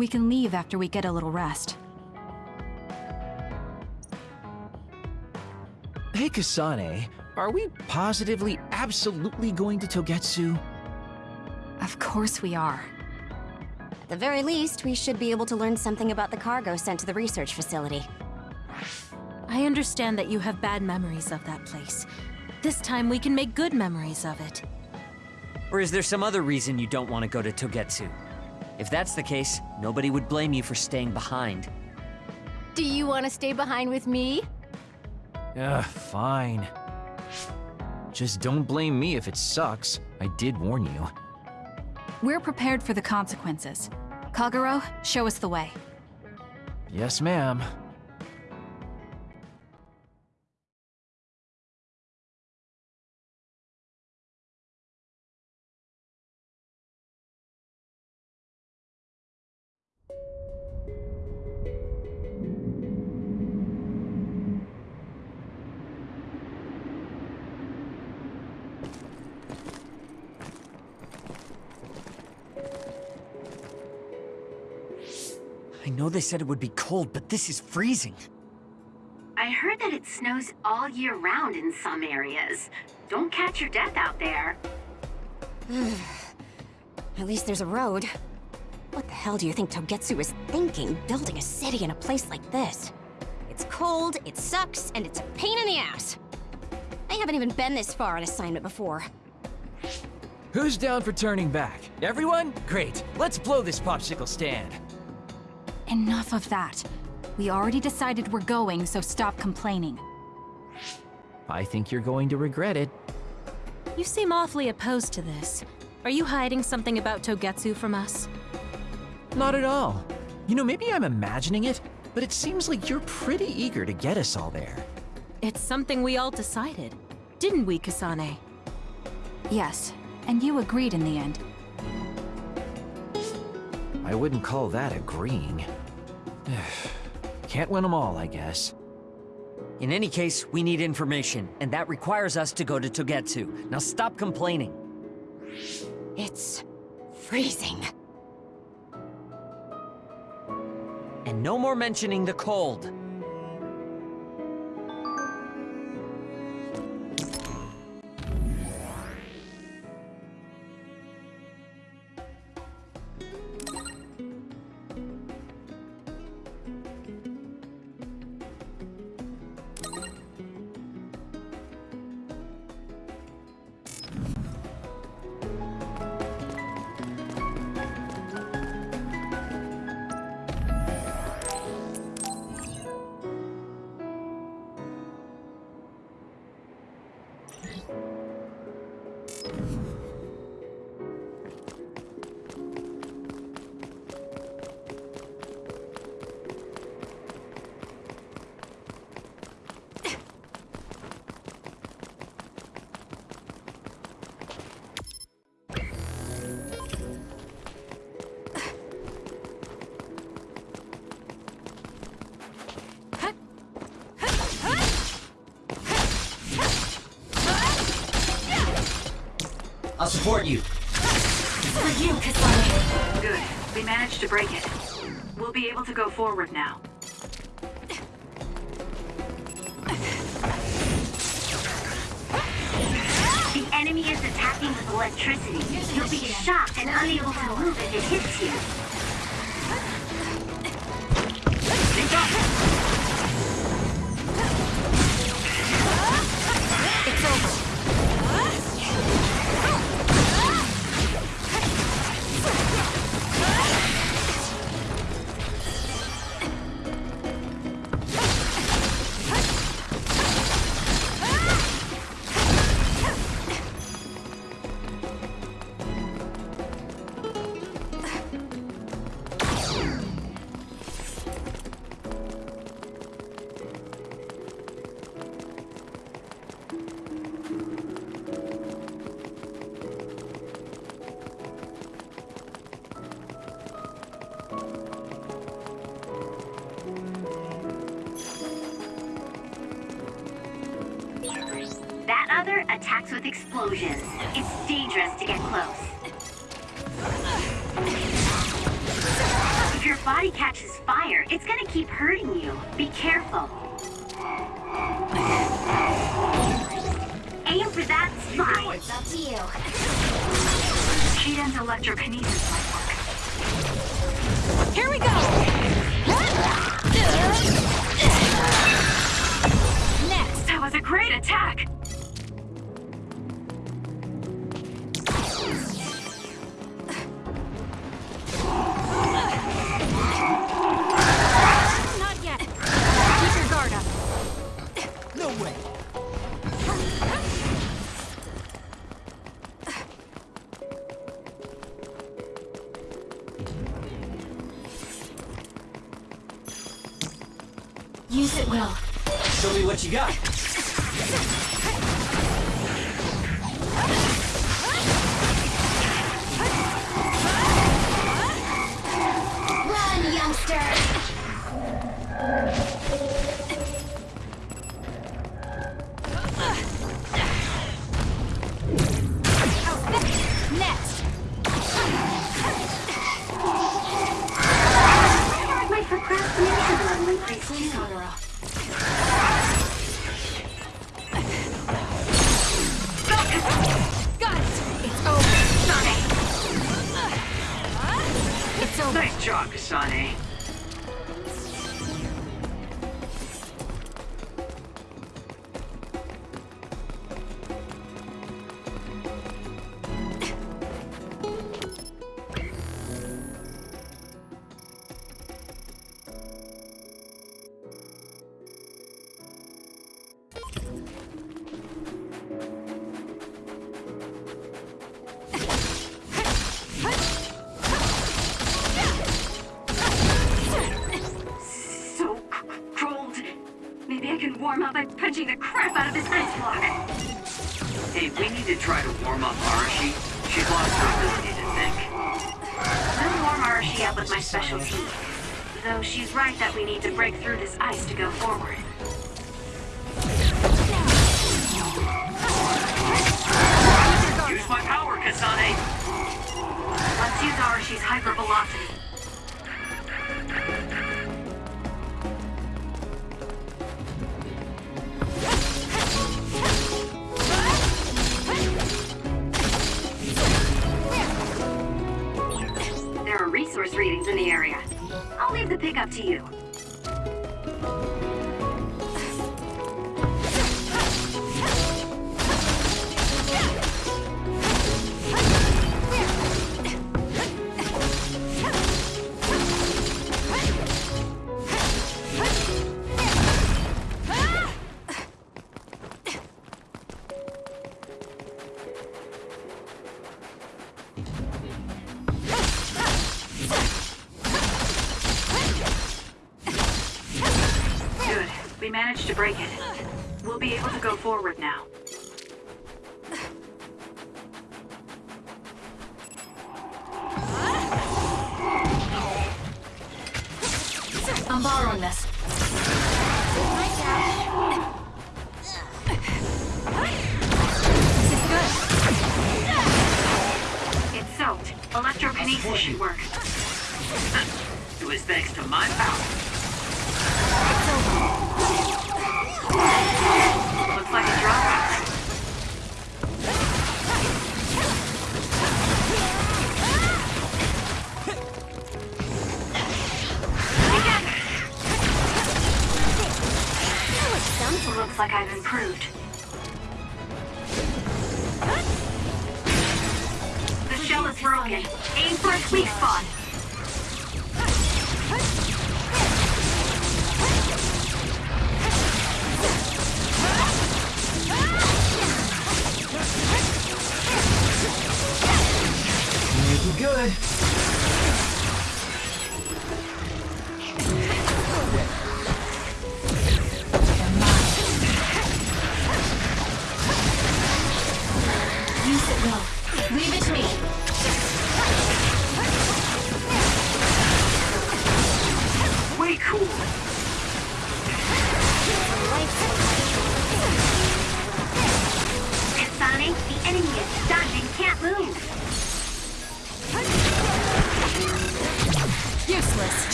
We can leave after we get a little rest. Hey, Kasane, are we positively, absolutely going to Togetsu? Of course we are. At the very least, we should be able to learn something about the cargo sent to the research facility. I understand that you have bad memories of that place. This time we can make good memories of it. Or is there some other reason you don't want to go to Togetsu? If that's the case, nobody would blame you for staying behind. Do you want to stay behind with me? Ugh, fine. Just don't blame me if it sucks. I did warn you. We're prepared for the consequences. Kagero, show us the way. Yes, ma'am. They said it would be cold, but this is freezing. I heard that it snows all year round in some areas. Don't catch your death out there. At least there's a road. What the hell do you think Togetsu is thinking, building a city in a place like this? It's cold, it sucks, and it's a pain in the ass. I haven't even been this far on assignment before. Who's down for turning back? Everyone? Great. Let's blow this popsicle stand. Enough of that. We already decided we're going, so stop complaining. I think you're going to regret it. You seem awfully opposed to this. Are you hiding something about Togetsu from us? Not at all. You know, maybe I'm imagining it, but it seems like you're pretty eager to get us all there. It's something we all decided. Didn't we, Kasane? Yes, and you agreed in the end. I wouldn't call that agreeing. Can't win them all, I guess. In any case, we need information, and that requires us to go to Togetsu. Now stop complaining. It's freezing. And no more mentioning the cold. Support you. For you, Kasane. Good. We managed to break it. We'll be able to go forward now. The enemy is attacking with electricity. You'll be shocked and unable to move if it hits you. you got. We managed to break it. We'll be able to go forward now. I'm borrowing this. This is good. It's soaked. Electrokinetic should work. It was thanks to my power. Looks like I've improved. The shell is broken. Aim for a weak spot.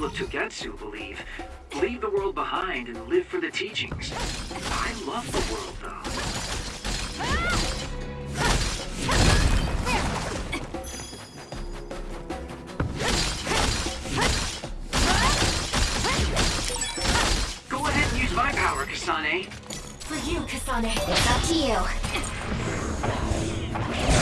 People of Togetsu believe, leave the world behind and live for the teachings. I love the world, though. Go ahead and use my power, Kasane. For you, Kasane. It's up to you.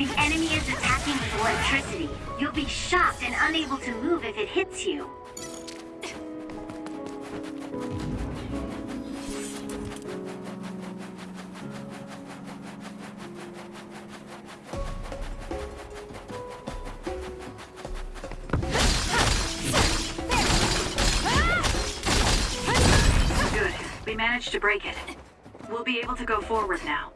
The enemy is attacking with electricity. You'll be shocked and unable to move if it hits you. Good. We managed to break it. We'll be able to go forward now.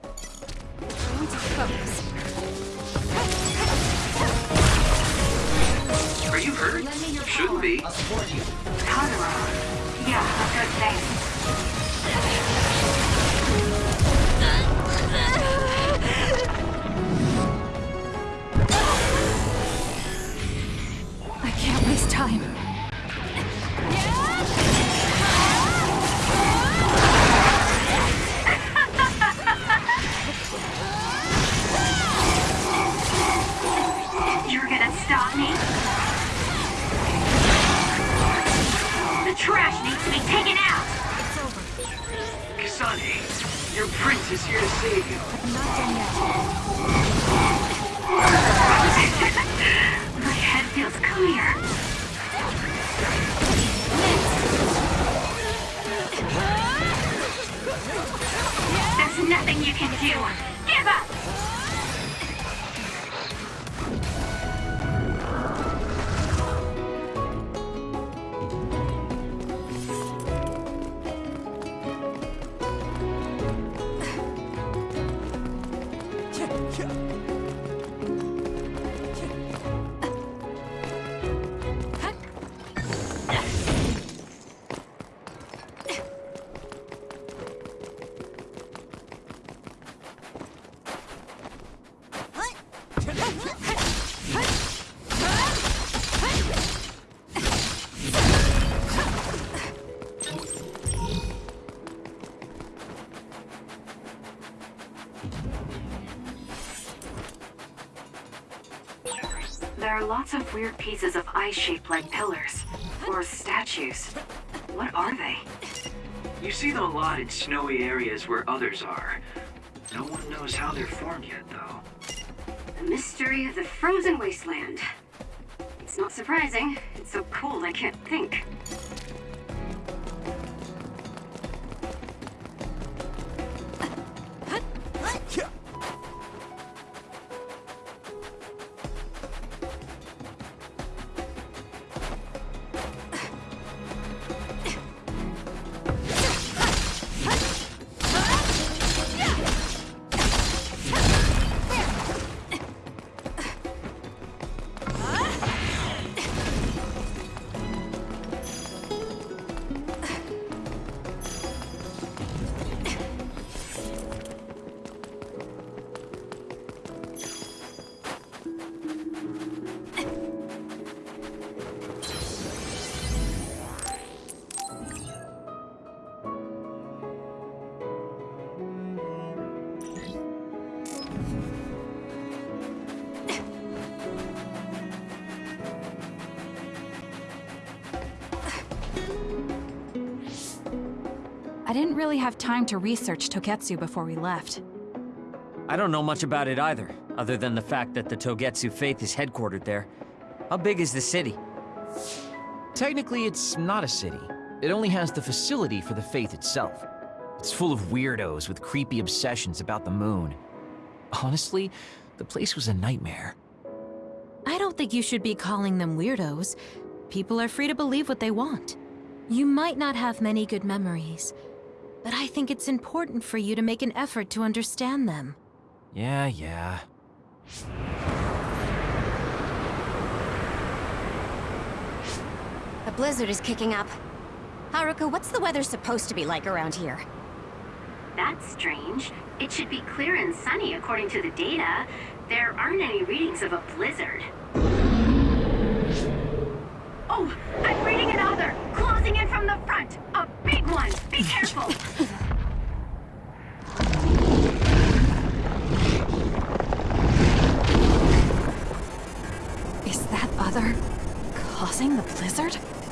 Are you hurt? Shouldn't be. Totoro. Yeah, a good thanks. Of weird pieces of ice shaped like pillars. Or statues. What are they? You see them a lot in snowy areas where others are. No one knows how they're formed yet, though. The mystery of the frozen wasteland. It's not surprising. It's so cold I can't think. Didn't really have time to research Togetsu before we left. I don't know much about it either, other than the fact that the Togetsu faith is headquartered there. How big is the city? Technically, it's not a city. It only has the facility for the faith itself. It's full of weirdos with creepy obsessions about the moon. Honestly, the place was a nightmare. I don't think you should be calling them weirdos. People are free to believe what they want. You might not have many good memories, but I think it's important for you to make an effort to understand them. Yeah, yeah. A blizzard is kicking up. Haruka, what's the weather supposed to be like around here? That's strange. It should be clear and sunny according to the data. There aren't any readings of a blizzard. Causing the blizzard?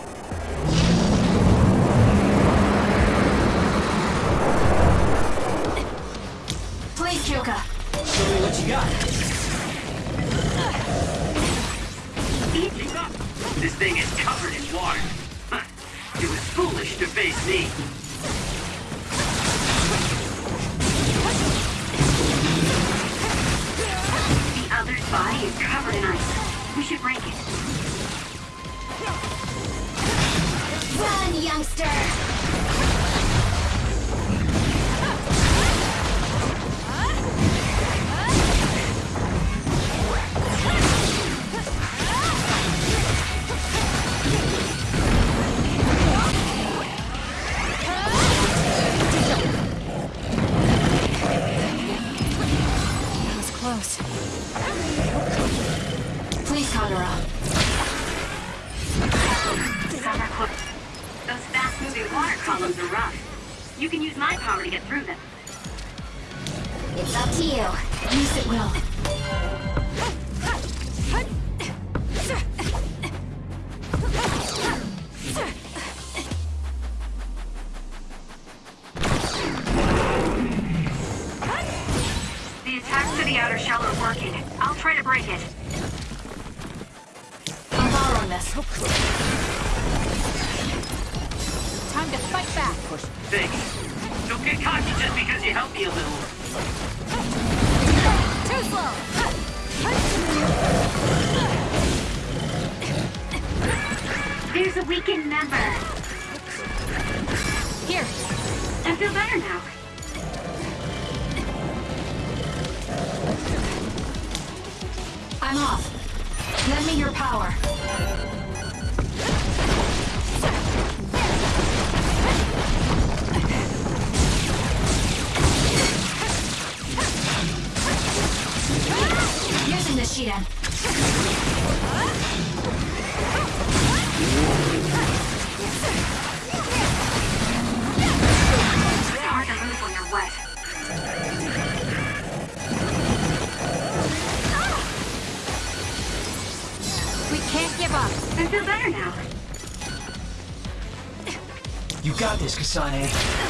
got this, Kasane.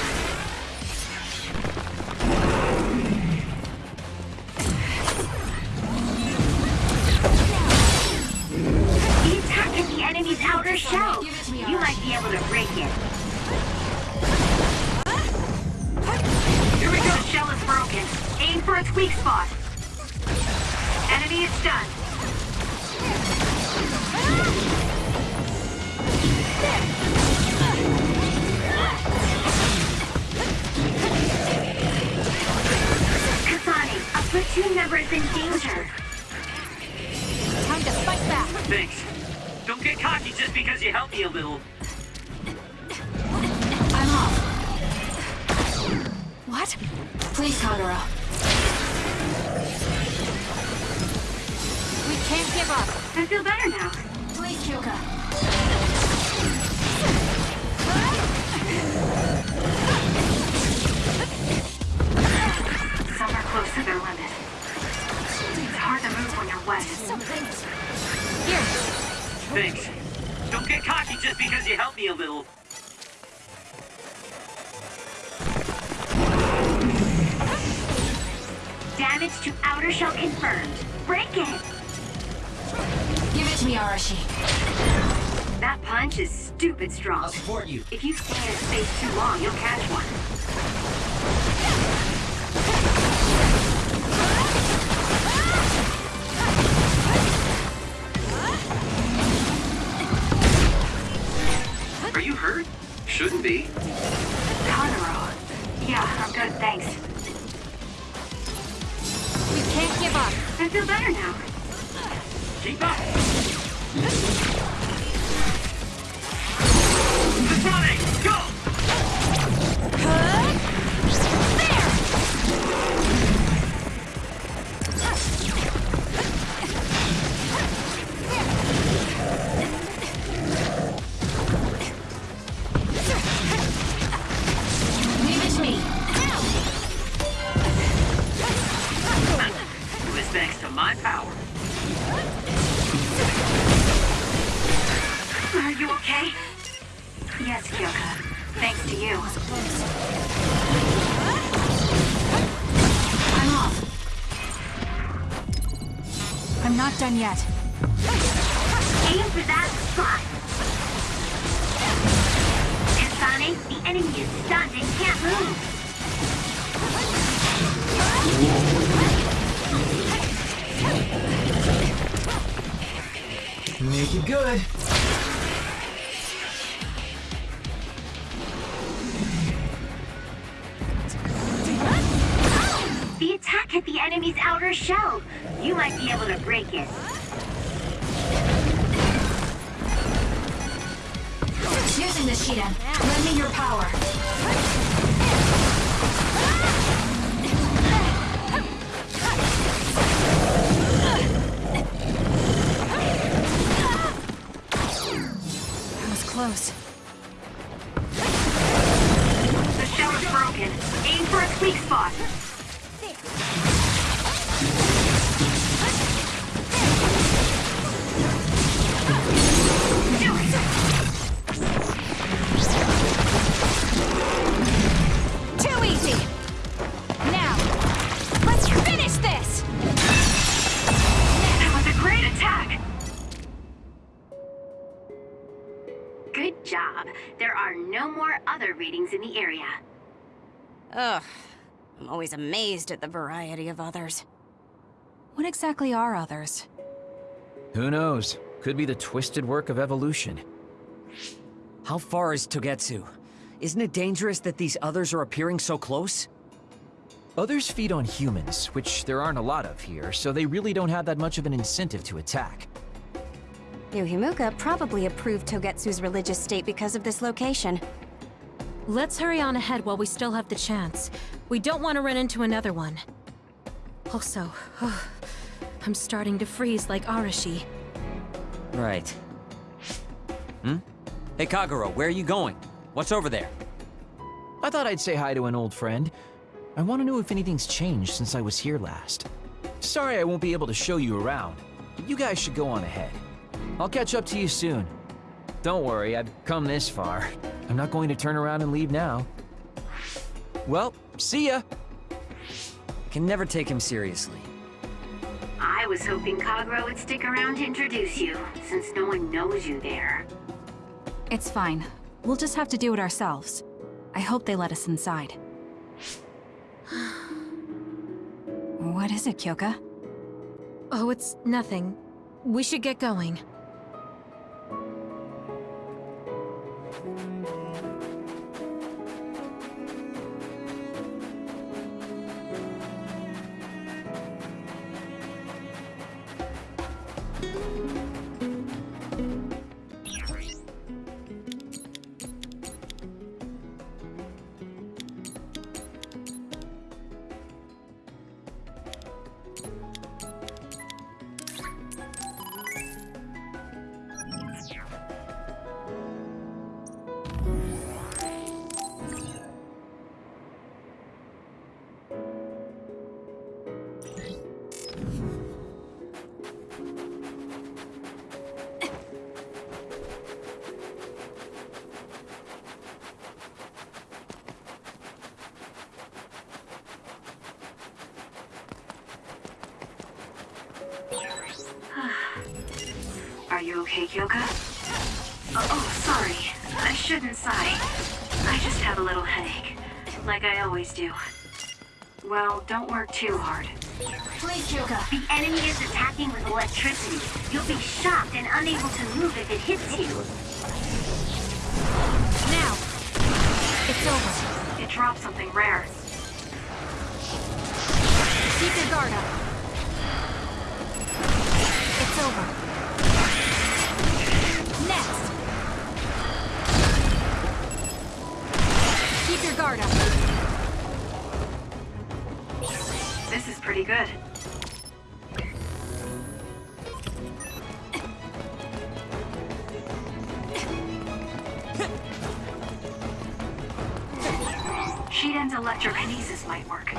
I feel better now. Please, Kyoka. Some are close to their limit. It's hard to move when you're wet. Here. Thanks. Don't get cocky just because you helped me a little. Damage to outer shell confirmed. Break it! Give it to me, Arashi. That punch is stupid strong. I'll support you. If you stay in space too long, you'll catch one. Are you hurt? Shouldn't be. Conroe. Yeah, I'm good, thanks. We can't give up. I feel better now. Keep up! Supersonic, go! Ugh. I'm always amazed at the variety of others. What exactly are others? Who knows? Could be the twisted work of evolution. How far is Togetsu? Isn't it dangerous that these others are appearing so close? Others feed on humans, which there aren't a lot of here, so they really don't have that much of an incentive to attack. New Himuka probably approved Togetsu's religious state because of this location. Let's hurry on ahead while we still have the chance. We don't want to run into another one. Also, I'm starting to freeze like Arashi. Right. Hmm? Hey Kagero, where are you going? What's over there? I thought I'd say hi to an old friend. I want to know if anything's changed since I was here last. Sorry I won't be able to show you around, but you guys should go on ahead. I'll catch up to you soon. Don't worry, I've come this far. I'm not going to turn around and leave now. Well, see ya! Can never take him seriously. I was hoping Kagero would stick around to introduce you, since no one knows you there. It's fine. We'll just have to do it ourselves. I hope they let us inside. what is it, Kyoka? Oh, it's nothing. We should get going. Are I shouldn't sigh. I just have a little headache. Like I always do. Well, don't work too hard. Please, Kyoka. The enemy is attacking with electricity. You'll be shocked and unable to move if it hits you. Now! It's over. It dropped something rare. Keep your guard up. It's over. Guard up. This is pretty good. Shiden's electrokinesis might work.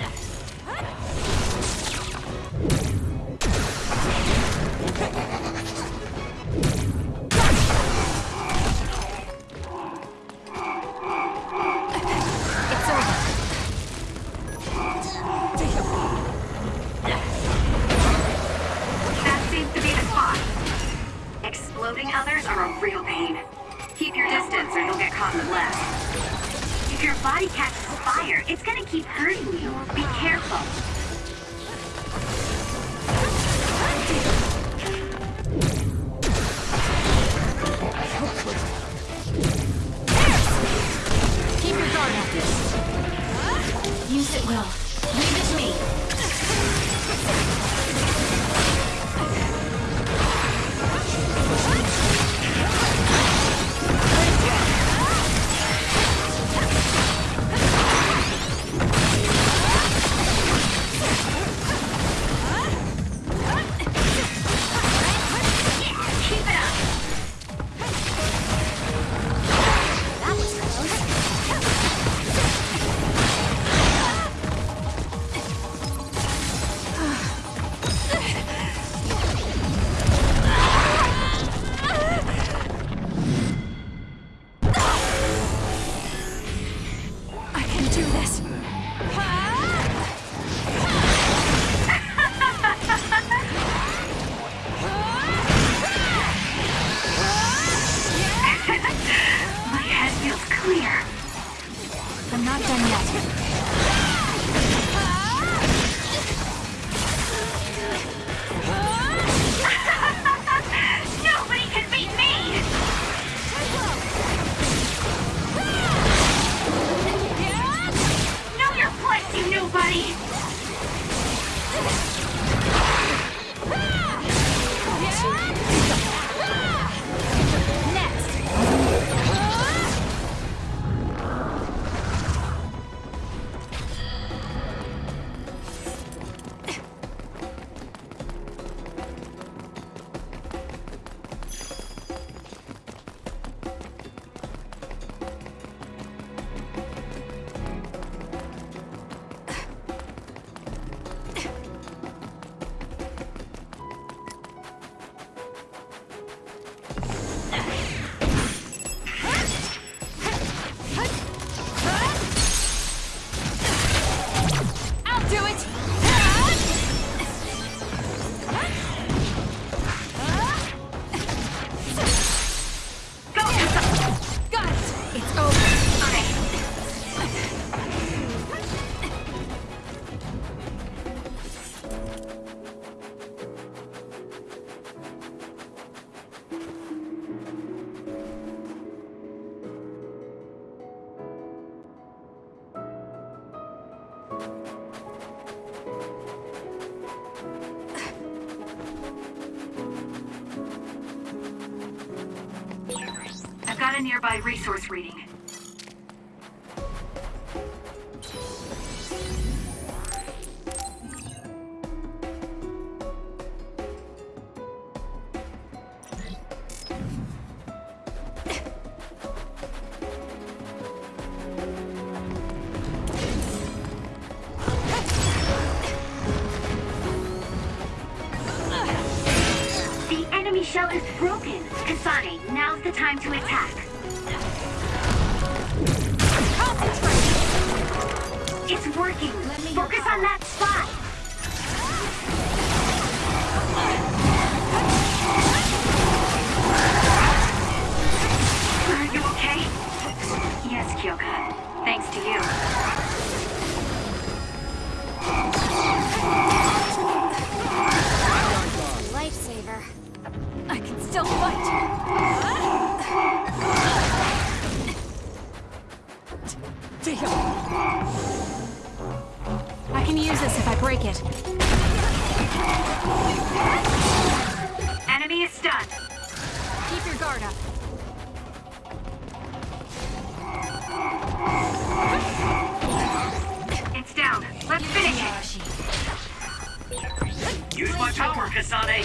Use my power, Kasane!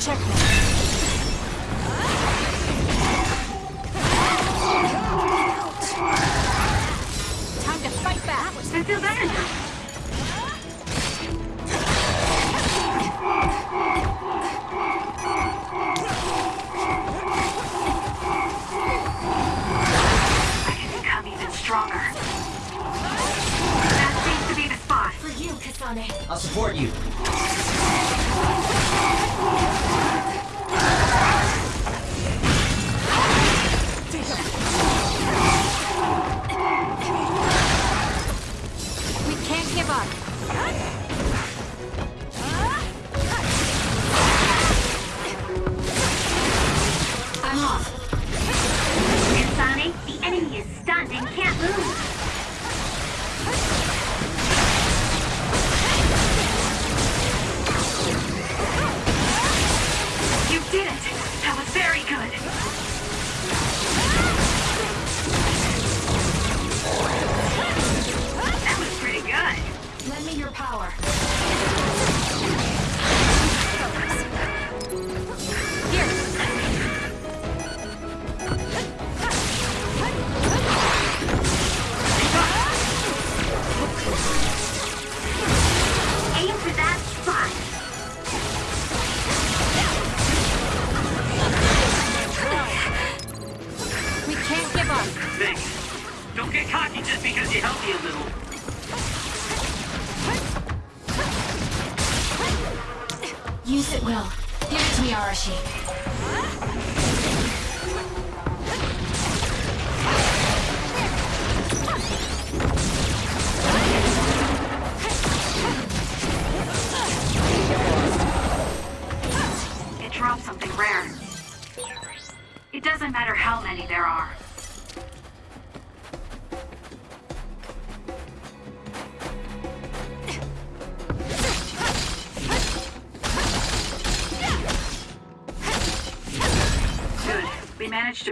Checkmate. Time to fight back! I feel better now. I'll support you.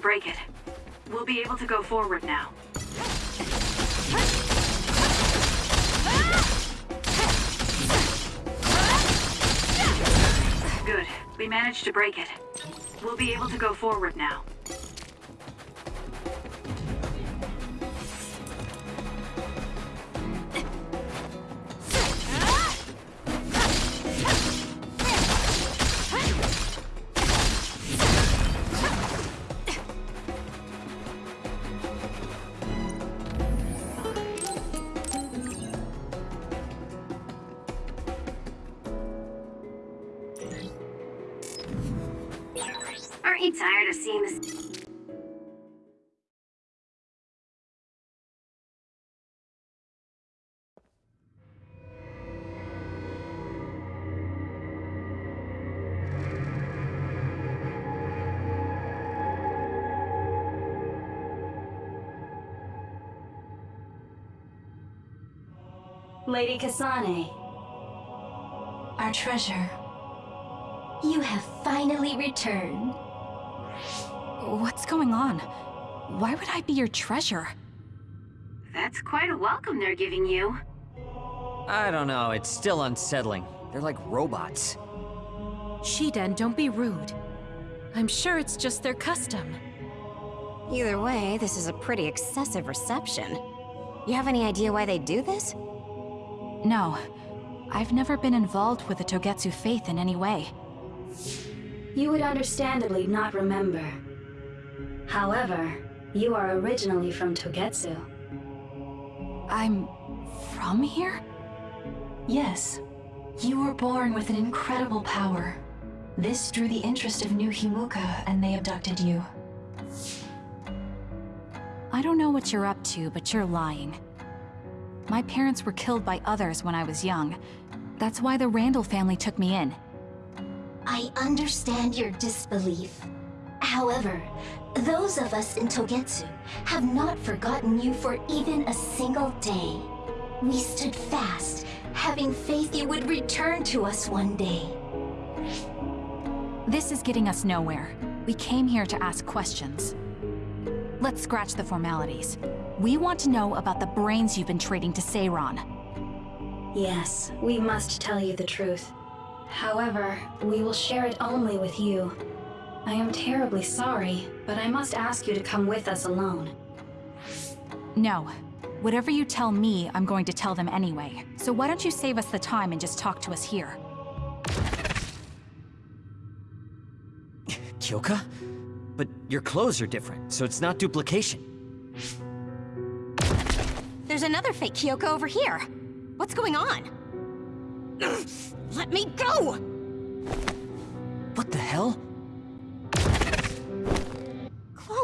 Break it. We'll be able to go forward now. Good. We managed to break it. We'll be able to go forward now. Lady Kasane, Our treasure. You have finally returned. What's going on? Why would I be your treasure? That's quite a welcome they're giving you. I don't know, it's still unsettling. They're like robots. Shiden, don't be rude. I'm sure it's just their custom. Either way, this is a pretty excessive reception. You have any idea why they do this? No. I've never been involved with the Togetsu faith in any way. you would understandably not remember. However, you are originally from Togetsu. I'm... from here? Yes. You were born with an incredible power. This drew the interest of New Himuka, and they abducted you. I don't know what you're up to, but you're lying. My parents were killed by others when I was young. That's why the Randall family took me in. I understand your disbelief. However, those of us in Togetsu have not forgotten you for even a single day. We stood fast, having faith you would return to us one day. This is getting us nowhere. We came here to ask questions. Let's scratch the formalities. We want to know about the brains you've been trading to Seiron. Yes, we must tell you the truth. However, we will share it only with you. I am terribly sorry, but I must ask you to come with us alone. No. Whatever you tell me, I'm going to tell them anyway. So why don't you save us the time and just talk to us here? Kyoka? But your clothes are different, so it's not duplication. There's another fake Kyoka over here. What's going on? Let me go! What the hell?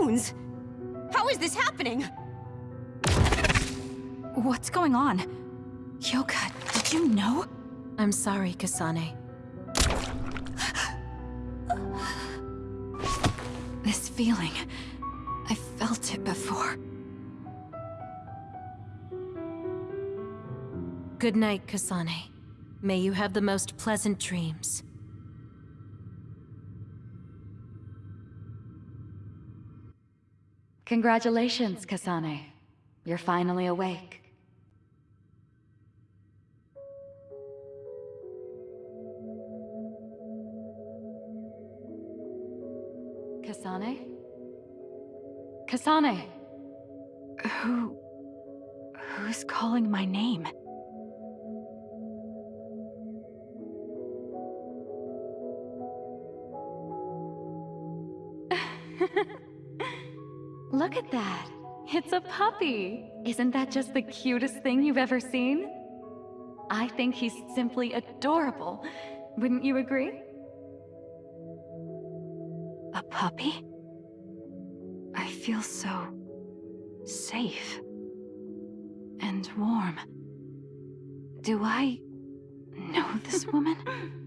How is this happening? What's going on? Kyoka, did you know? I'm sorry, Kasane. This feeling... I felt it before. Good night, Kasane. May you have the most pleasant dreams. Congratulations, Kasane. You're finally awake. Kasane? Kasane! Who... Who's calling my name? Look at that! It's a puppy! Isn't that just the cutest thing you've ever seen? I think he's simply adorable. Wouldn't you agree? A puppy? I feel so... safe. And warm. Do I... know this woman?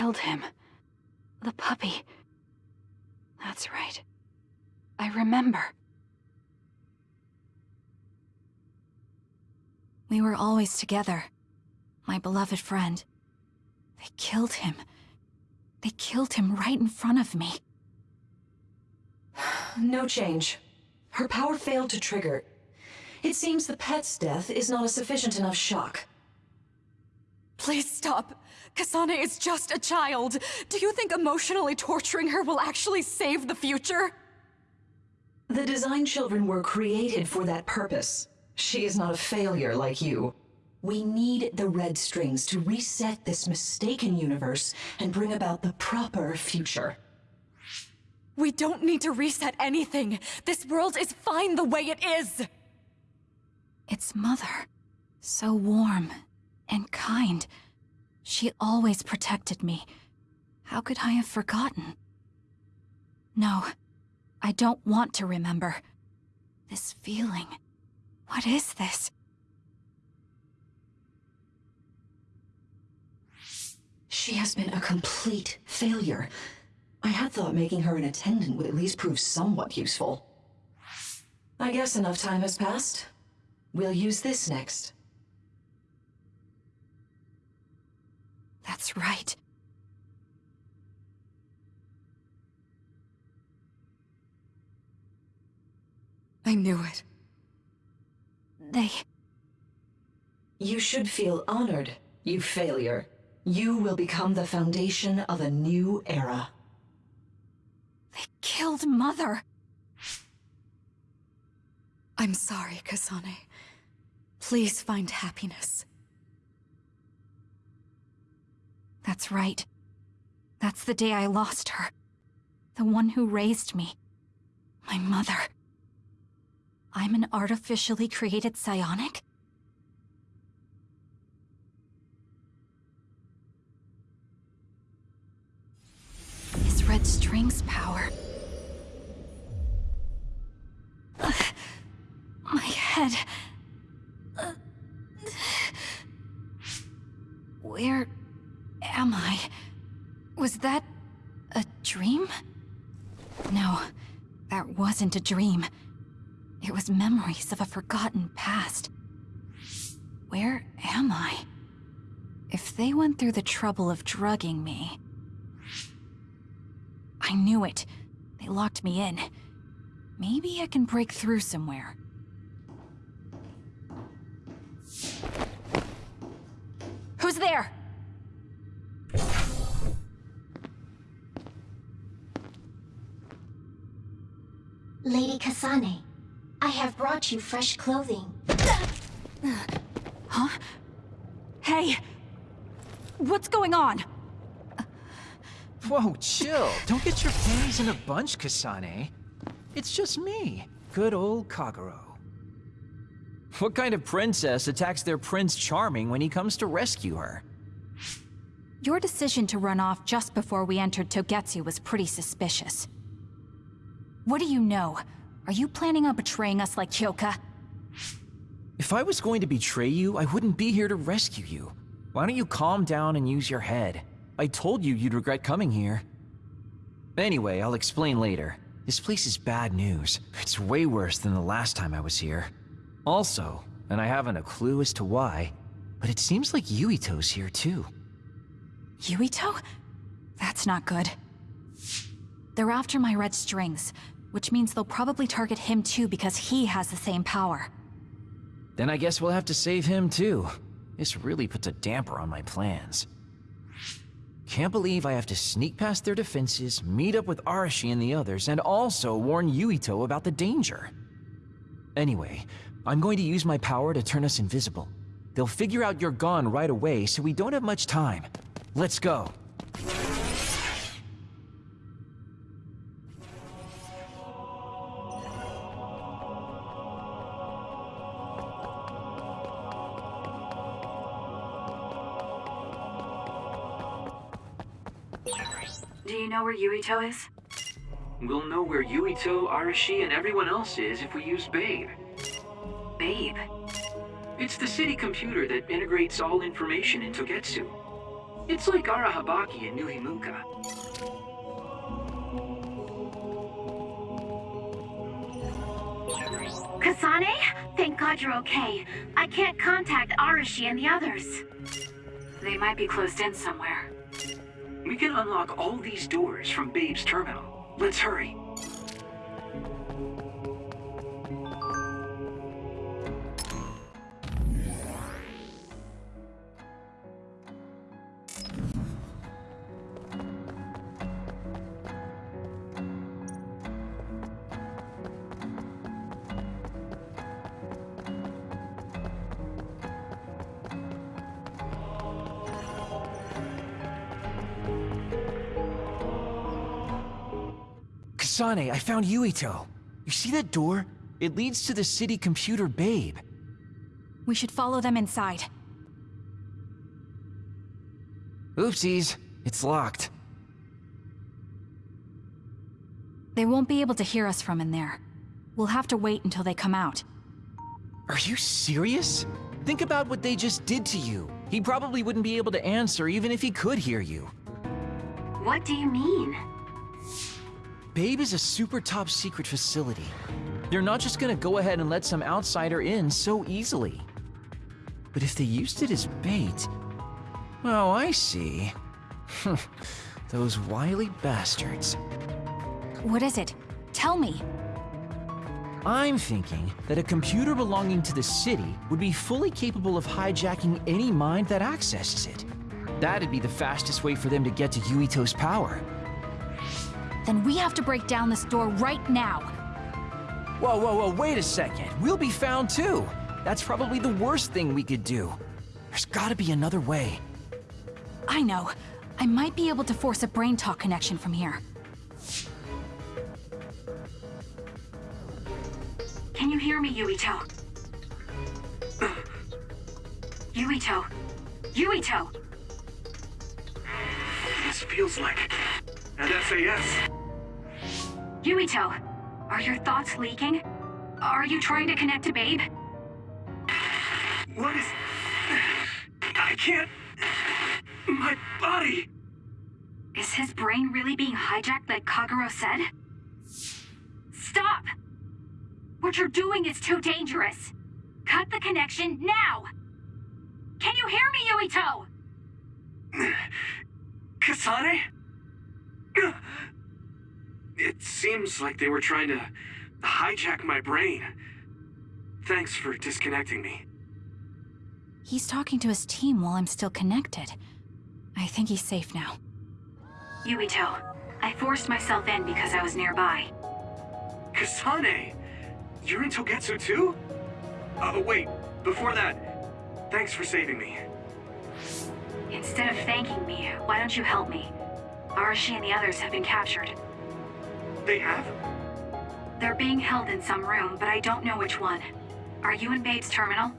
killed him. The puppy. That's right. I remember. We were always together. My beloved friend. They killed him. They killed him right in front of me. No change. Her power failed to trigger. It seems the pet's death is not a sufficient enough shock. Please stop. Kasane is just a child. Do you think emotionally torturing her will actually save the future? The design children were created for that purpose. She is not a failure like you. We need the red strings to reset this mistaken universe and bring about the proper future. We don't need to reset anything. This world is fine the way it is. It's Mother. So warm and kind. She always protected me. How could I have forgotten? No, I don't want to remember. This feeling. What is this? She has been a complete failure. I had thought making her an attendant would at least prove somewhat useful. I guess enough time has passed. We'll use this next. That's right. I knew it. They... You should feel honored, you failure. You will become the foundation of a new era. They killed Mother. I'm sorry, Kasane. Please find happiness. That's right. That's the day I lost her. The one who raised me. My mother. I'm an artificially created psionic? His red strings power. My head. Where am I? Was that a dream? No, that wasn't a dream. It was memories of a forgotten past. Where am I? If they went through the trouble of drugging me... I knew it. They locked me in. Maybe I can break through somewhere. Who's there? Lady Kasane, I have brought you fresh clothing. Huh? Hey! What's going on? Whoa, chill. Don't get your panties in a bunch, Kasane. It's just me, good old Kagero. What kind of princess attacks their Prince Charming when he comes to rescue her? Your decision to run off just before we entered Togetsu was pretty suspicious. What do you know? Are you planning on betraying us like Kyoka? If I was going to betray you, I wouldn't be here to rescue you. Why don't you calm down and use your head? I told you you'd regret coming here. Anyway, I'll explain later. This place is bad news. It's way worse than the last time I was here. Also, and I haven't a clue as to why, but it seems like Yuito's here too. Yuito? That's not good. They're after my red strings, which means they'll probably target him too because he has the same power. Then I guess we'll have to save him too. This really puts a damper on my plans. Can't believe I have to sneak past their defenses, meet up with Arashi and the others, and also warn Yuito about the danger. Anyway, I'm going to use my power to turn us invisible. They'll figure out you're gone right away, so we don't have much time. Let's go. Yuito is? We'll know where Yuito, Arashi, and everyone else is if we use Babe. Babe. It's the city computer that integrates all information in Togetsu. It's like Arahabaki in New Himuka. Kasane? Thank God you're okay. I can't contact Arashi and the others. They might be closed in somewhere. We can unlock all these doors from Babe's terminal. Let's hurry. Kasane, I found Yuito. You see that door? It leads to the city computer Babe. We should follow them inside. Oopsies, it's locked. They won't be able to hear us from in there. We'll have to wait until they come out. Are you serious? Think about what they just did to you. He probably wouldn't be able to answer even if he could hear you. What do you mean? Babe is a super top secret facility. They're not just gonna go ahead and let some outsider in so easily. But if they used it as bait... Oh, I see. Those wily bastards. What is it? Tell me. I'm thinking that a computer belonging to the city would be fully capable of hijacking any mind that accesses it. That'd be the fastest way for them to get to Yuito's power. Then we have to break down this door right now. Whoa, whoa, whoa, wait a second. We'll be found too. That's probably the worst thing we could do. There's gotta be another way. I know. I might be able to force a brain talk connection from here. Can you hear me, Yuito? Yuito! Yuito! This feels like an SAS. Yuito! Are your thoughts leaking? Are you trying to connect to Babe? What is... I can't... My body... Is his brain really being hijacked like Kagero said? Stop! What you're doing is too dangerous. Cut the connection now! Can you hear me, Yuito? Kasane? It seems like they were trying to hijack my brain. Thanks for disconnecting me. He's talking to his team while I'm still connected. I think he's safe now. Yuito, I forced myself in because I was nearby. Kasane! You're in Togetsu too? Oh, wait. Before that, thanks for saving me. Instead of thanking me, why don't you help me? Arashi and the others have been captured. They have? They're being held in some room, but I don't know which one. Are you in Babe's terminal?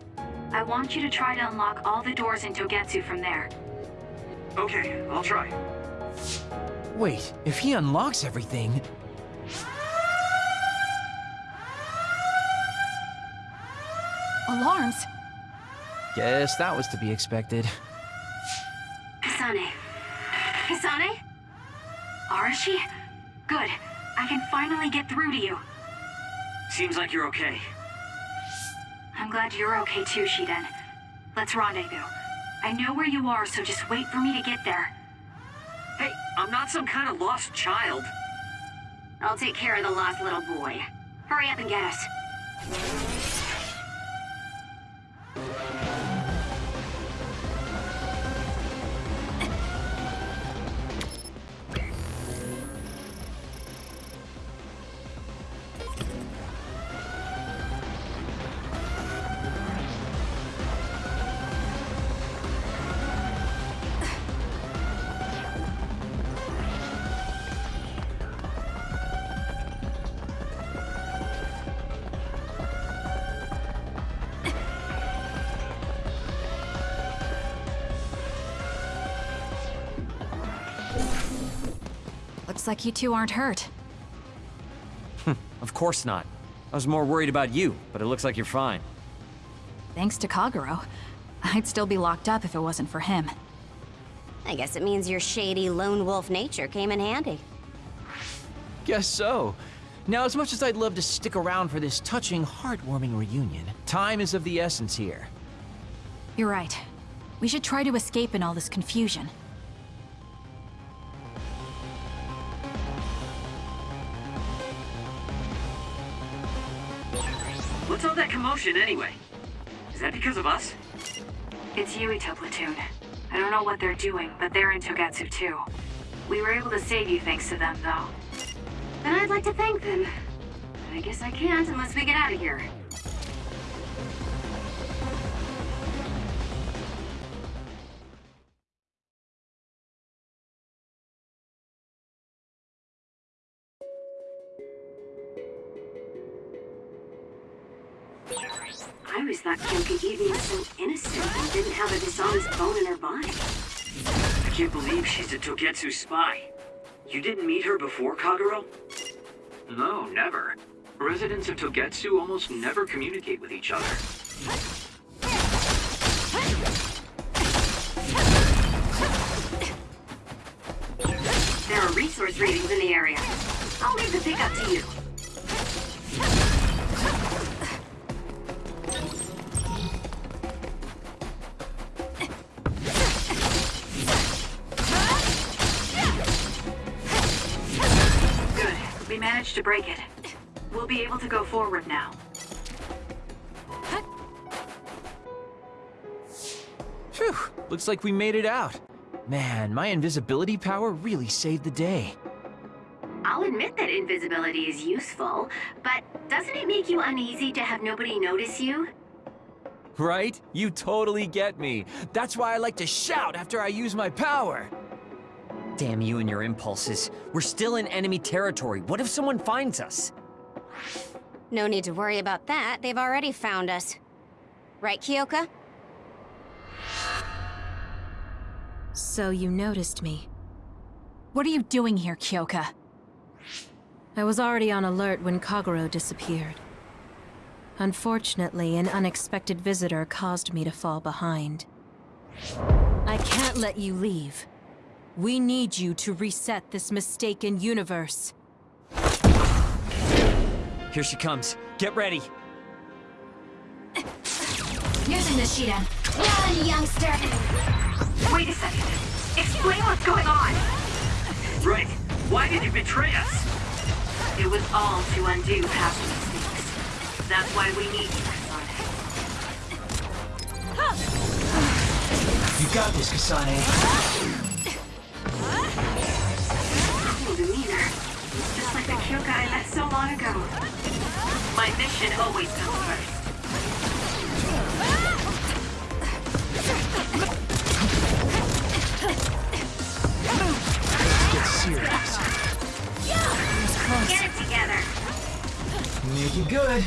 I want you to try to unlock all the doors in Togetsu from there. Okay, I'll try. Wait, if he unlocks everything... Alarms? Guess that was to be expected. Kasane. Kasane? Arashi? Good. I can finally get through to you. Seems like you're okay. I'm glad you're okay too, Shiden. Let's rendezvous. I know where you are, so just wait for me to get there. Hey, I'm not some kind of lost child. I'll take care of the lost little boy. Hurry up and get us. Looks like you two aren't hurt. Hmm, of course not. I was more worried about you, but it looks like you're fine. Thanks to Kagero. I'd still be locked up if it wasn't for him. I guess it means your shady lone wolf nature came in handy. Guess so. Now, as much as I'd love to stick around for this touching, heartwarming reunion, time is of the essence here. You're right. We should try to escape in all this confusion. Anyway? Is that because of us? It's Yuito Platoon. I don't know what they're doing, but they're in Togetsu too. We were able to save you thanks to them, though. And I'd like to thank them. But I guess I can't unless we get out of here. Thought Kyoka Eden was so innocent and didn't have a dishonest bone in her body. I can't believe she's a Togetsu spy. You didn't meet her before, Kagero? No, never. Residents of Togetsu almost never communicate with each other. There are resource readings in the area. I'll leave the pickup to you. To break it. We'll be able to go forward now. Phew, looks like we made it out. Man, my invisibility power really saved the day. I'll admit that invisibility is useful, but doesn't it make you uneasy to have nobody notice you? Right? You totally get me. That's why I like to shout after I use my power. Damn you and your impulses. We're still in enemy territory. What if someone finds us? No need to worry about that. They've already found us. Right, Kyoka? So you noticed me. What are you doing here, Kyoka? I was already on alert when Kagero disappeared. Unfortunately, an unexpected visitor caused me to fall behind. I can't let you leave. We need you to reset this mistaken universe. Here she comes. Get ready. Using the Shiden. Run, youngster! Wait a second. Explain what's going on. Right. Why did you betray us? It was all to undo past mistakes. That's why we need you, Kasane. You got this, Kasane. Just like the Kyoka I met so long ago. My mission always comes first. Get serious. Get it together. Make it good.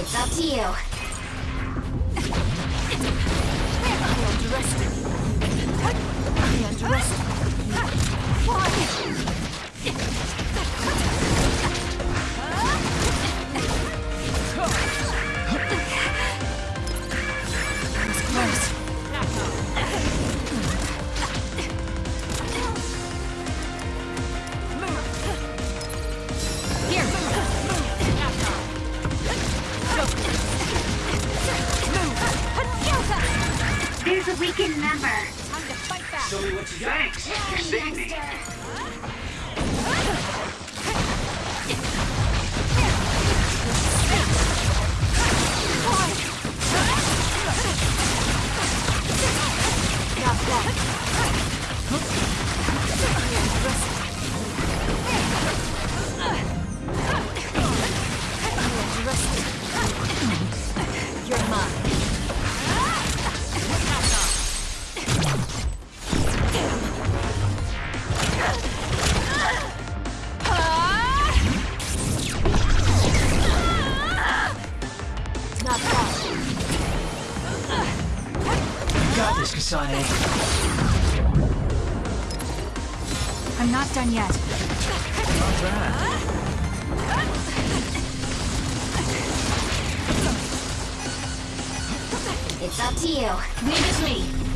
It's up to you. There's a weakened member. To you. Leave it me.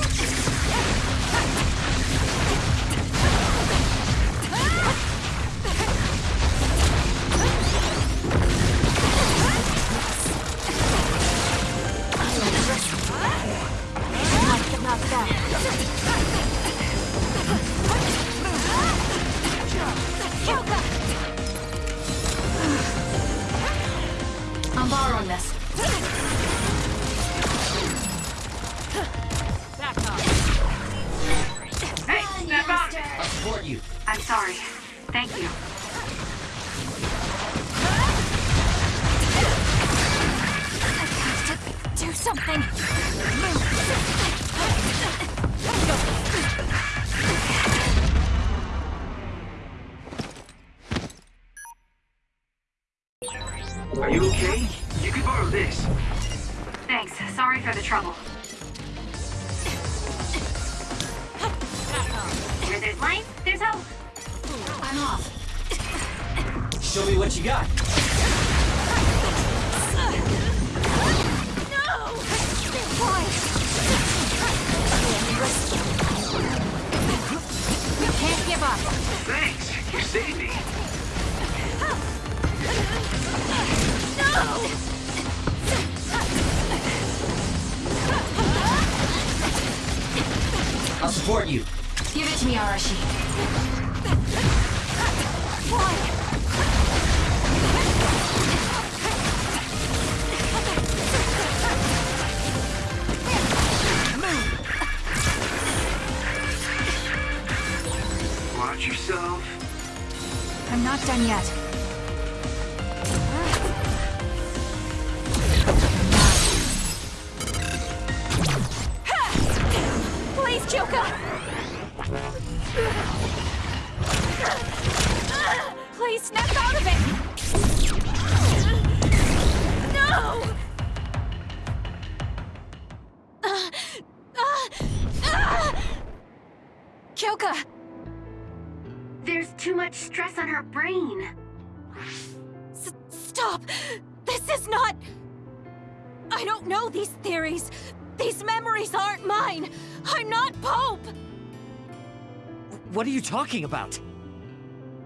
Talking about?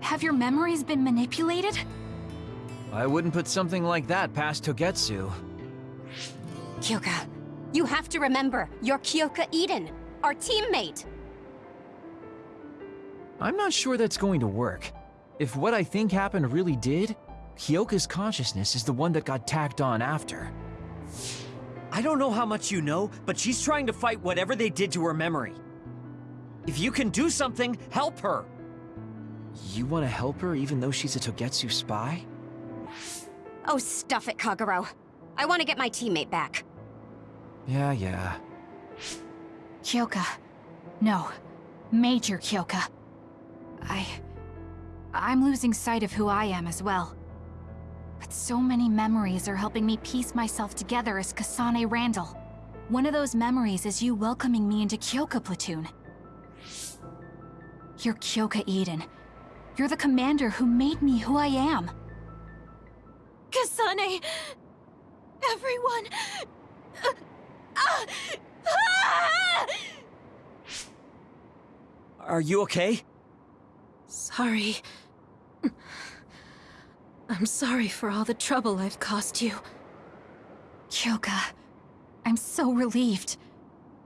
Have your memories been manipulated? I wouldn't put something like that past Togetsu. Kyoka, you have to remember, you're Kyoka Eden, our teammate. I'm not sure that's going to work. If what I think happened really did, Kyoka's consciousness is the one that got tacked on after. I don't know how much you know, but she's trying to fight whatever they did to her memory. If you can do something, help her. You want to help her even though she's a Togetsu spy? Oh, stuff it, Kagero. I want to get my teammate back. Yeah, yeah. Kyoka. No. Major Kyoka. I... I'm losing sight of who I am as well. But so many memories are helping me piece myself together as Kasane Randall. One of those memories is you welcoming me into Kyoka Platoon. You're Kyoka Eden. You're the commander who made me who I am. Kasane! Everyone! Uh, ah! Ah! Are you okay? Sorry. I'm sorry for all the trouble I've caused you. Kyoka, I'm so relieved.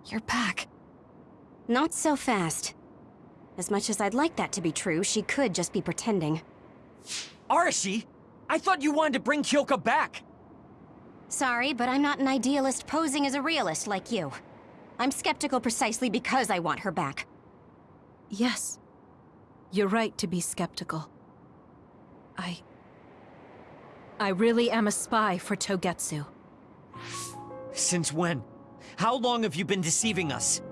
You're back. Not so fast. As much as I'd like that to be true, she could just be pretending. Arashi! I thought you wanted to bring Kyoka back! Sorry, but I'm not an idealist posing as a realist like you. I'm skeptical precisely because I want her back. Yes. You're right to be skeptical. I... I really am a spy for Togetsu. Since when? How long have you been deceiving us?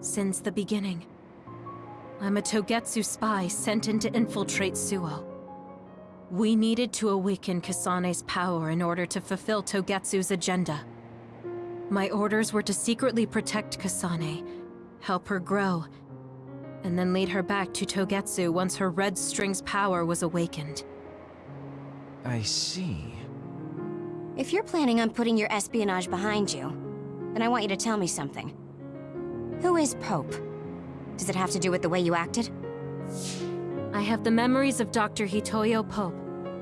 Since the beginning. I'm a Togetsu spy sent in to infiltrate Suoh. We needed to awaken Kasane's power in order to fulfill Togetsu's agenda. My orders were to secretly protect Kasane, help her grow, and then lead her back to Togetsu once her Red String's power was awakened. I see. If you're planning on putting your espionage behind you, then I want you to tell me something. Who is Pope? Does it have to do with the way you acted? I have the memories of Dr. Hitoyo Pope,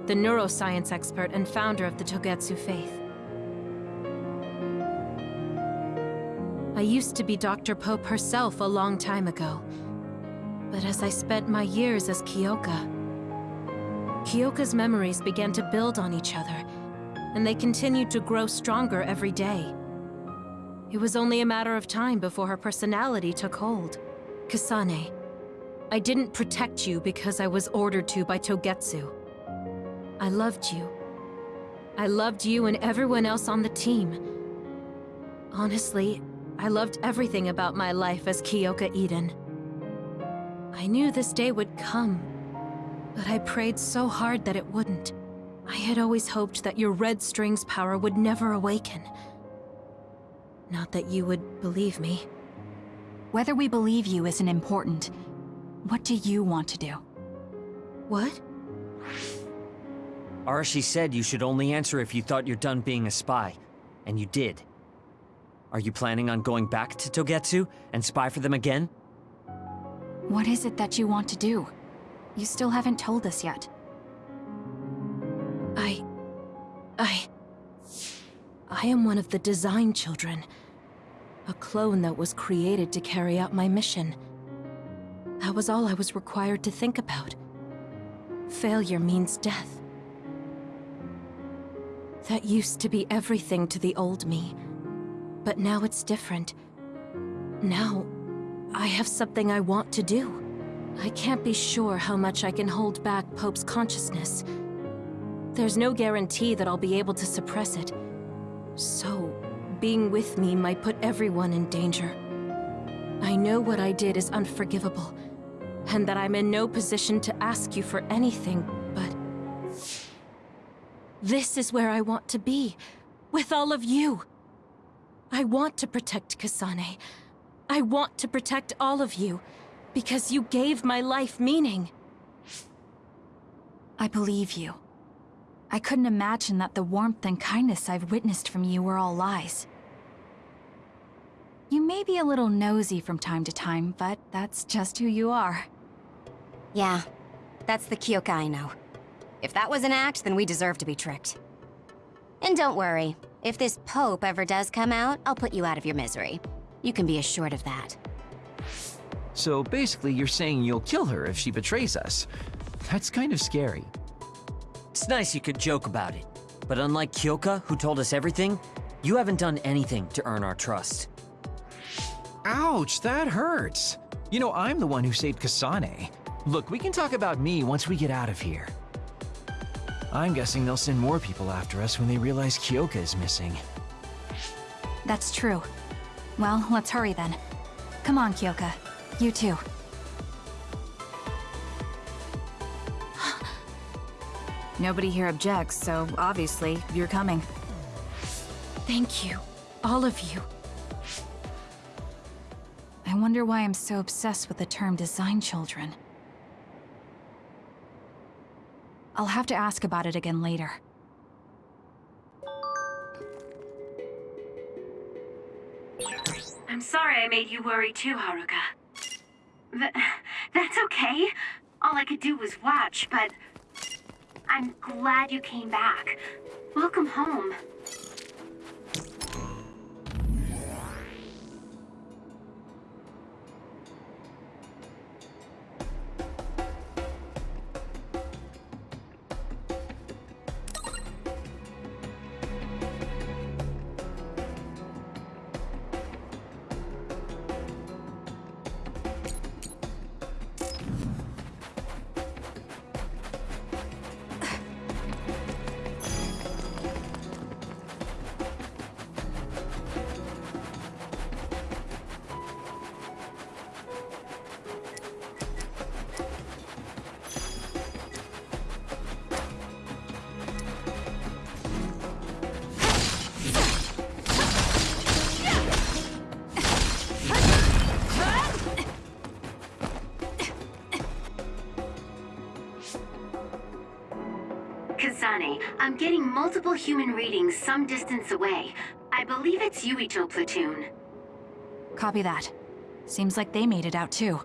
the neuroscience expert and founder of the Togetsu faith. I used to be Dr. Pope herself a long time ago. But as I spent my years as Kyoka, Kyoka's memories began to build on each other, and they continued to grow stronger every day. It was only a matter of time before her personality took hold. Kasane, I didn't protect you because I was ordered to by Togetsu. I loved you. I loved you and everyone else on the team. Honestly, I loved everything about my life as Kyoka Eden. I knew this day would come, but I prayed so hard that it wouldn't. I had always hoped that your Red Strings power would never awaken. Not that you would believe me. Whether we believe you isn't important. What do you want to do? What? Arashi said you should only answer if you thought you're done being a spy. And you did. Are you planning on going back to Togetsu and spy for them again? What is it that you want to do? You still haven't told us yet. I... I... I am one of the Design Children. A clone that was created to carry out my mission. That was all I was required to think about. Failure means death. That used to be everything to the old me. But now it's different. Now, I have something I want to do. I can't be sure how much I can hold back Pope's consciousness. There's no guarantee that I'll be able to suppress it. So, being with me might put everyone in danger. I know what I did is unforgivable, and that I'm in no position to ask you for anything, but... This is where I want to be, with all of you. I want to protect Kasane. I want to protect all of you, because you gave my life meaning. I believe you. I couldn't imagine that the warmth and kindness I've witnessed from you were all lies. You may be a little nosy from time to time, but that's just who you are. Yeah, that's the Kyoka I know. If that was an act, then we deserve to be tricked. And don't worry, if this Pope ever does come out, I'll put you out of your misery. You can be assured of that. So basically, you're saying you'll kill her if she betrays us. That's kind of scary. It's nice you could joke about it. But unlike Kyoka, who told us everything, you haven't done anything to earn our trust. Ouch, that hurts. You know, I'm the one who saved Kasane. Look, we can talk about me once we get out of here. I'm guessing they'll send more people after us when they realize Kyoka is missing. That's true. Well, let's hurry then. Come on, Kyoka. You too. Nobody here objects, so obviously, you're coming. Thank you. All of you. I wonder why I'm so obsessed with the term design children. I'll have to ask about it again later. I'm sorry I made you worry too, Haruka. Th that's okay. All I could do was watch, but... I'm glad you came back. Welcome home. Multiple human readings some distance away. I believe it's Yuito platoon. Copy that. Seems like they made it out too.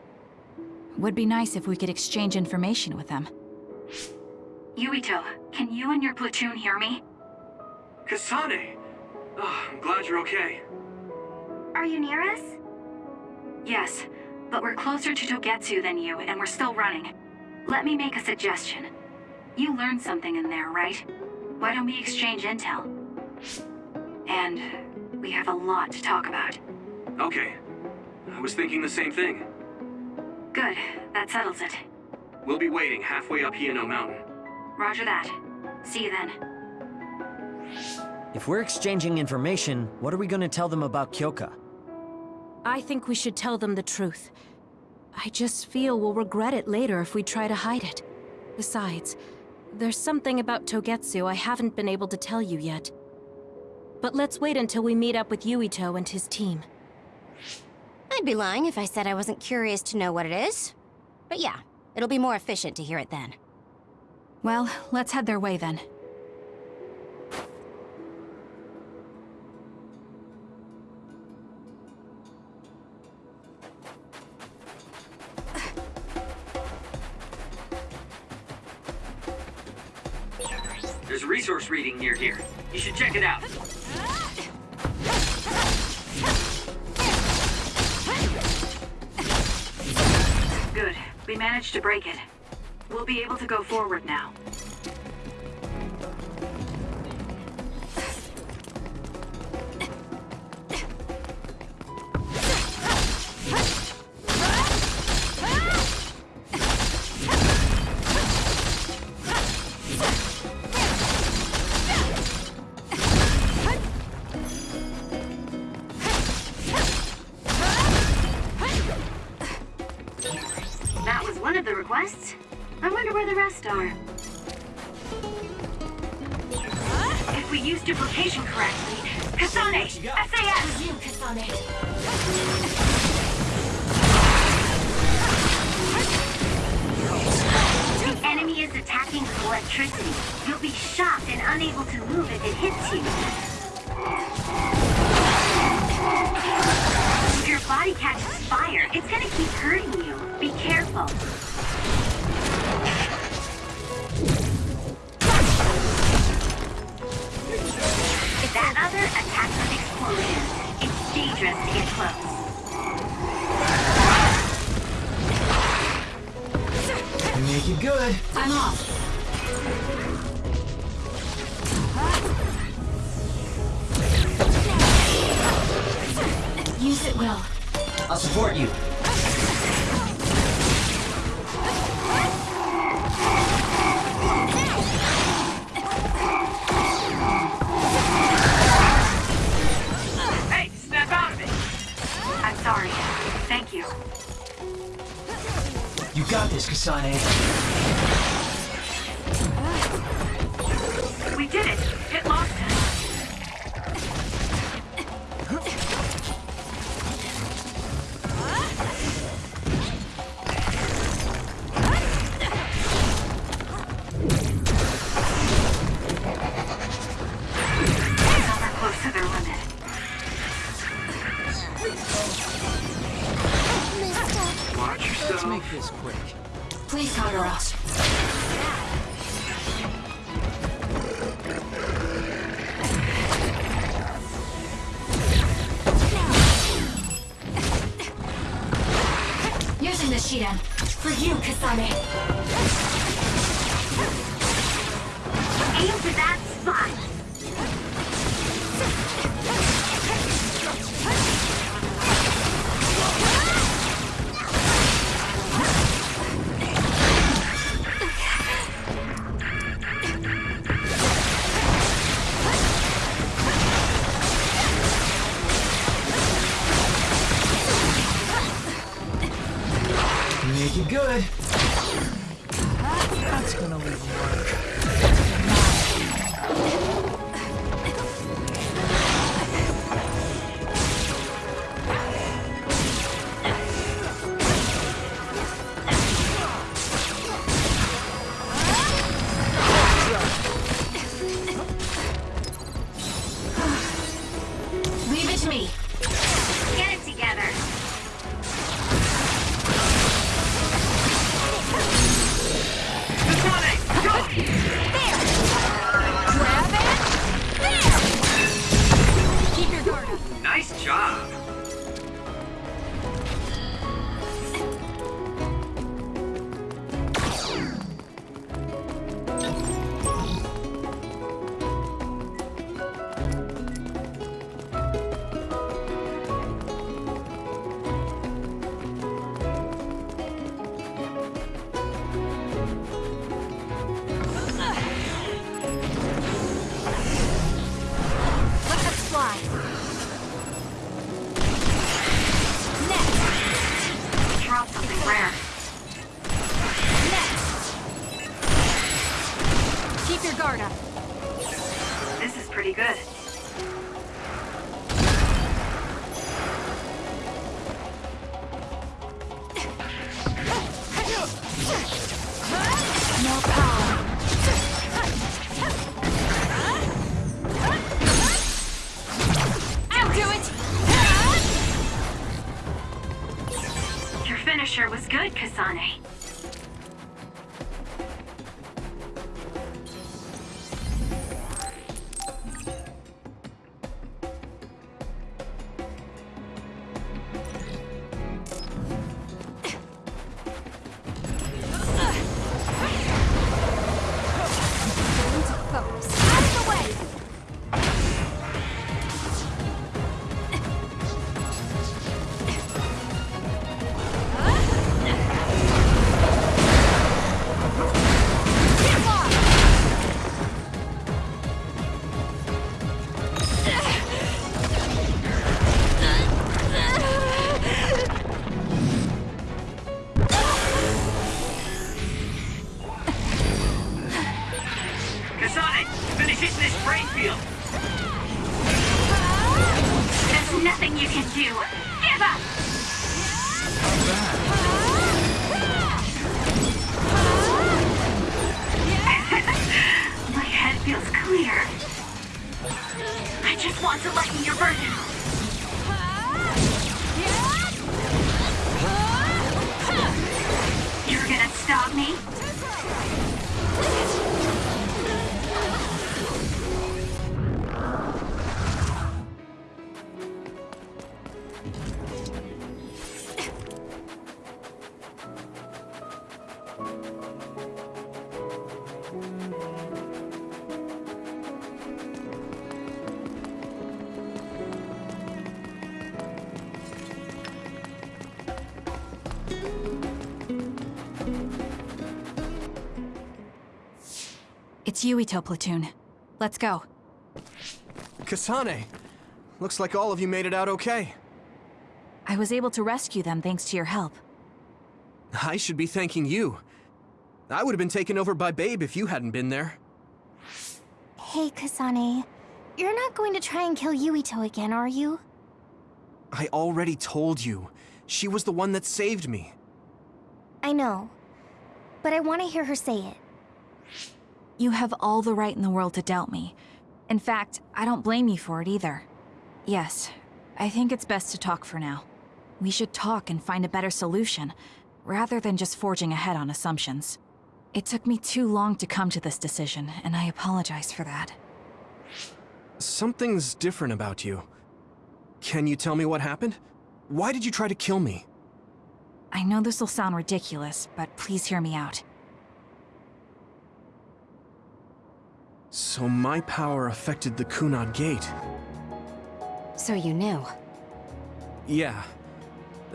Would be nice if we could exchange information with them. Yuito, can you and your platoon hear me? Kasane! Oh, I'm glad you're okay. Are you near us? Yes, but we're closer to Togetsu than you, and we're still running. Let me make a suggestion. You learned something in there, right? Why don't we exchange intel? And we have a lot to talk about. Okay. I was thinking the same thing. Good, that settles it. We'll be waiting halfway up Hino Mountain. Roger that. See you then. If we're exchanging information, what are we gonna tell them about Kyoka? I think we should tell them the truth. I just feel we'll regret it later if we try to hide it. Besides, there's something about Togetsu I haven't been able to tell you yet. But let's wait until we meet up with Yuito and his team. I'd be lying if I said I wasn't curious to know what it is. But yeah, it'll be more efficient to hear it then. Well, let's head their way then. Reading near here. You should check it out. Good. We managed to break it. We'll be able to go forward now. Using. For you, Kasane. Aim for that Yuito platoon. Let's go. Kasane, looks like all of you made it out okay. I was able to rescue them thanks to your help. I should be thanking you. I would have been taken over by Pope if you hadn't been there. Hey, Kasane. You're not going to try and kill Yuito again, are you? I already told you. She was the one that saved me. I know. But I want to hear her say it. You have all the right in the world to doubt me. In fact, I don't blame you for it either. Yes, I think it's best to talk for now. We should talk and find a better solution, rather than just forging ahead on assumptions. It took me too long to come to this decision, and I apologize for that. Something's different about you. Can you tell me what happened? Why did you try to kill me? I know this will sound ridiculous, but please hear me out. So my power affected the Kunad Gate. So you knew. Yeah.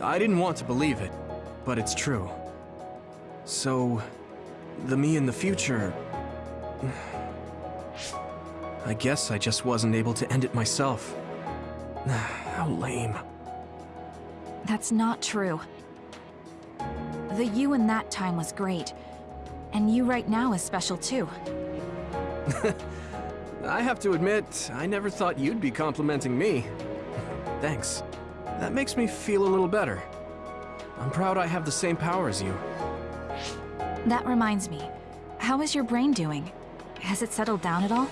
I didn't want to believe it, but it's true. So, the me in the future... I guess I just wasn't able to end it myself. How lame. That's not true. The you in that time was great. And you right now is special too. I have to admit, I never thought you'd be complimenting me. Thanks. That makes me feel a little better. I'm proud I have the same power as you. That reminds me. How is your brain doing? Has it settled down at all?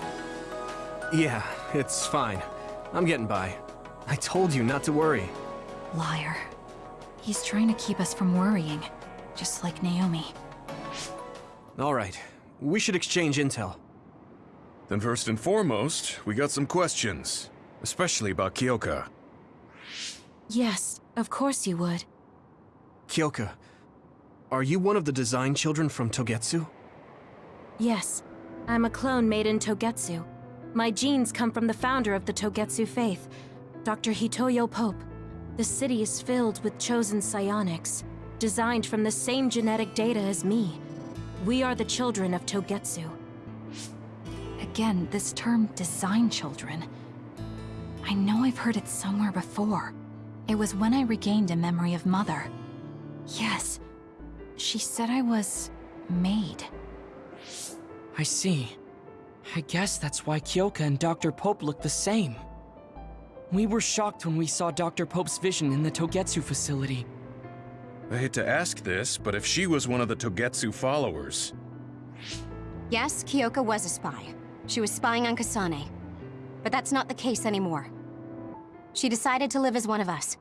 Yeah, it's fine. I'm getting by. I told you not to worry. Liar. He's trying to keep us from worrying. Just like Naomi. Alright, we should exchange intel. Then first and foremost, we got some questions. Especially about Kyoka. Yes, of course you would. Kyoka, are you one of the design children from Togetsu? Yes, I'm a clone made in Togetsu. My genes come from the founder of the Togetsu faith, Dr. Hitoyo Pope. The city is filled with chosen psionics, designed from the same genetic data as me. We are the children of Togetsu. Again, this term design children. I know I've heard it somewhere before. It was when I regained a memory of Mother. Yes, she said I was made. I see. I guess that's why Kyoka and Dr. Pope look the same. We were shocked when we saw Dr. Pope's vision in the Togetsu facility. I hate to ask this, but if she was one of the Togetsu followers, Yes, Kyoka was a spy. She was spying on Kasane. But that's not the case anymore. She decided to live as one of us.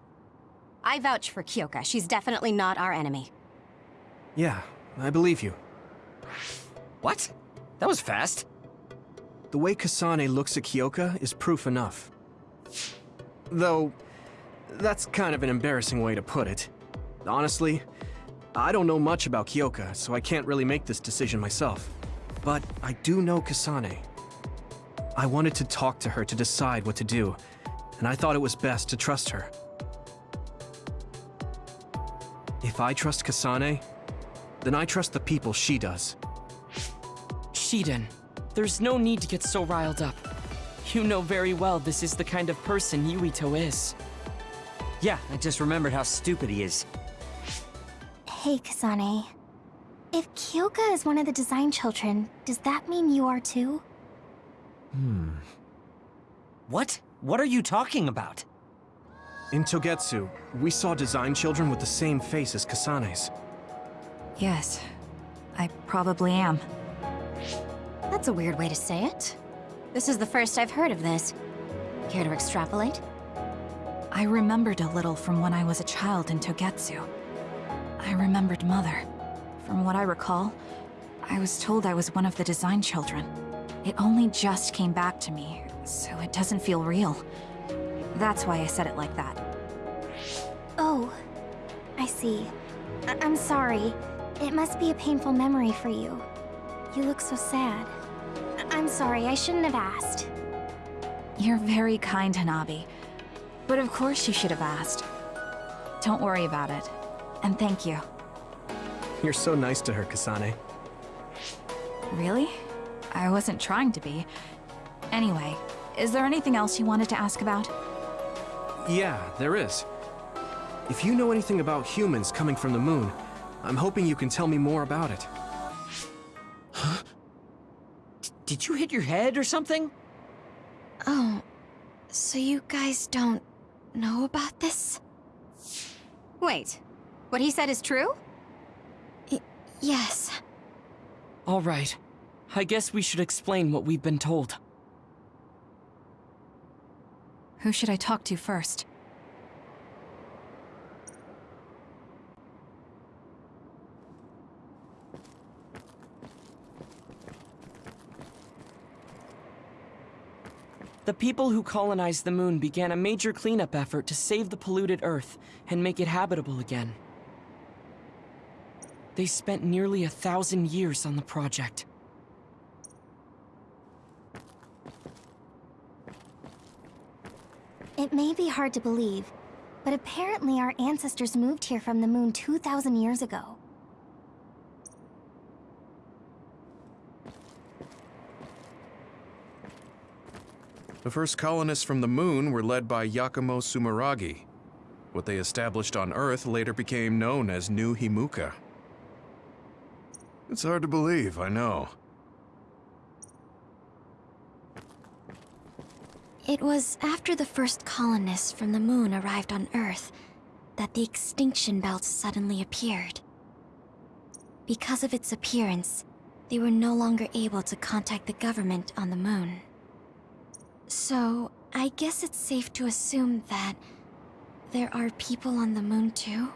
I vouch for Kyoka. She's definitely not our enemy. Yeah, I believe you. What? That was fast. The way Kasane looks at Kyoka is proof enough. Though, that's kind of an embarrassing way to put it. Honestly, I don't know much about Kyoka, so I can't really make this decision myself. But I do know Kasane. I wanted to talk to her to decide what to do, and I thought it was best to trust her. If I trust Kasane, then I trust the people she does. Shiden, there's no need to get so riled up. You know very well this is the kind of person Yuito is. Yeah, I just remembered how stupid he is. Hey, Kasane. If Kyoka is one of the design children, does that mean you are too? Hmm. What? What are you talking about? In Togetsu, we saw design children with the same face as Kasane's. Yes, I probably am. That's a weird way to say it. This is the first I've heard of this. Care to extrapolate? I remembered a little from when I was a child in Togetsu. I remembered Mother. From what I recall, I was told I was one of the design children. It only just came back to me, so it doesn't feel real. That's why I said it like that. Oh, I see. I I'm sorry. It must be a painful memory for you. You look so sad. I I'm sorry, I shouldn't have asked. You're very kind, Hanabi. But of course you should have asked. Don't worry about it. And thank you. You're so nice to her, Kasane. Really? I wasn't trying to be. Anyway, is there anything else you wanted to ask about? Yeah, there is. If you know anything about humans coming from the moon, I'm hoping you can tell me more about it. Huh? Did you hit your head or something? Oh, so you guys don't know about this? Wait, what he said is true? Y yes. All right. I guess we should explain what we've been told. Who should I talk to first? The people who colonized the moon began a major cleanup effort to save the polluted Earth and make it habitable again. They spent nearly a thousand years on the project. It may be hard to believe, but apparently our ancestors moved here from the moon 2,000 years ago. the first colonists from the moon were led by Yakumo Sumeragi. What they established on Earth later became known as New Himuka. It's hard to believe, I know. It was after the first colonists from the moon arrived on Earth that the extinction belt suddenly appeared. Because of its appearance, they were no longer able to contact the government on the moon. So, I guess it's safe to assume that there are people on the moon too?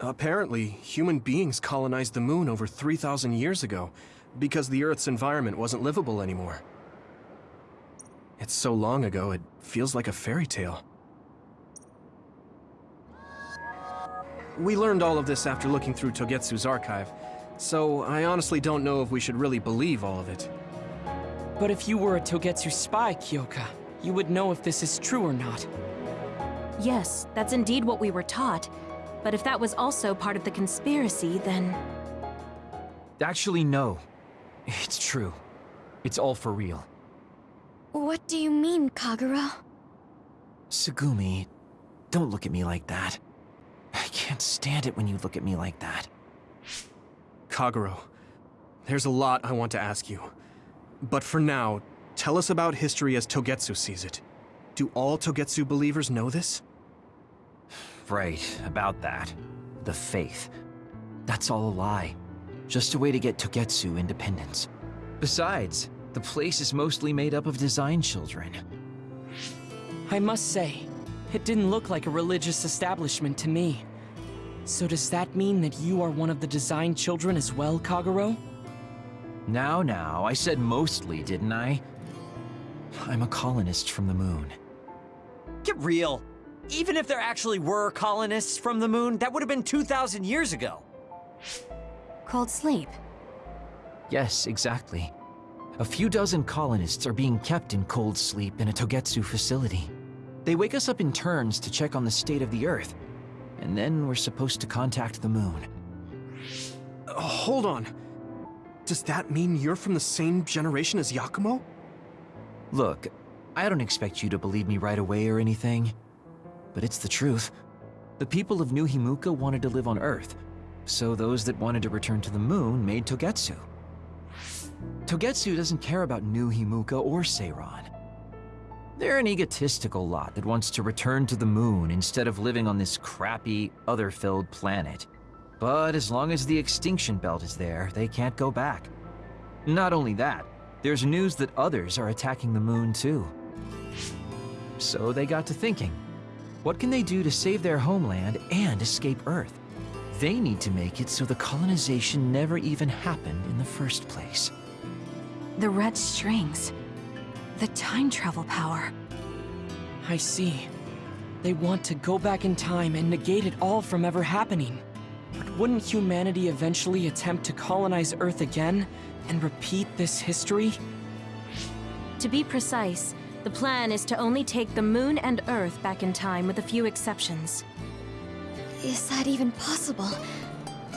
Apparently, human beings colonized the moon over 3,000 years ago because the Earth's environment wasn't livable anymore. It's so long ago, it feels like a fairy tale. We learned all of this after looking through Togetsu's archive, so I honestly don't know if we should really believe all of it. But if you were a Togetsu spy, Kyoka, you would know if this is true or not. Yes, that's indeed what we were taught. But if that was also part of the conspiracy, then... Actually, no. It's true. It's all for real. What do you mean, Kagero? Tsugumi, don't look at me like that. I can't stand it when you look at me like that. Kagero, there's a lot I want to ask you. But for now, tell us about history as Togetsu sees it. Do all Togetsu believers know this? Right, about that. The faith. That's all a lie. Just a way to get Togetsu independence. Besides, the place is mostly made up of design children. I must say, it didn't look like a religious establishment to me. So does that mean that you are one of the design children as well, Kagero? Now, now, I said mostly, didn't I? I'm a colonist from the moon. Get real. Even if there actually were colonists from the moon, that would have been 2,000 years ago. Cold sleep. Yes, exactly. A few dozen colonists are being kept in cold sleep in a Togetsu facility. They wake us up in turns to check on the state of the Earth, and then we're supposed to contact the moon. Uh, hold on. Does that mean you're from the same generation as Yakumo? Look, I don't expect you to believe me right away or anything, but it's the truth. The people of New Himuka wanted to live on Earth, so those that wanted to return to the moon made Togetsu. Togetsu doesn't care about New Himuka or Seiran. They're an egotistical lot that wants to return to the moon instead of living on this crappy, other-filled planet. But as long as the extinction belt is there, they can't go back. Not only that, there's news that others are attacking the moon too. So they got to thinking, what can they do to save their homeland and escape Earth? They need to make it so the colonization never even happened in the first place. The red strings. The time travel power. I see. They want to go back in time and negate it all from ever happening. But wouldn't humanity eventually attempt to colonize Earth again and repeat this history? To be precise, the plan is to only take the moon and Earth back in time with a few exceptions. Is that even possible?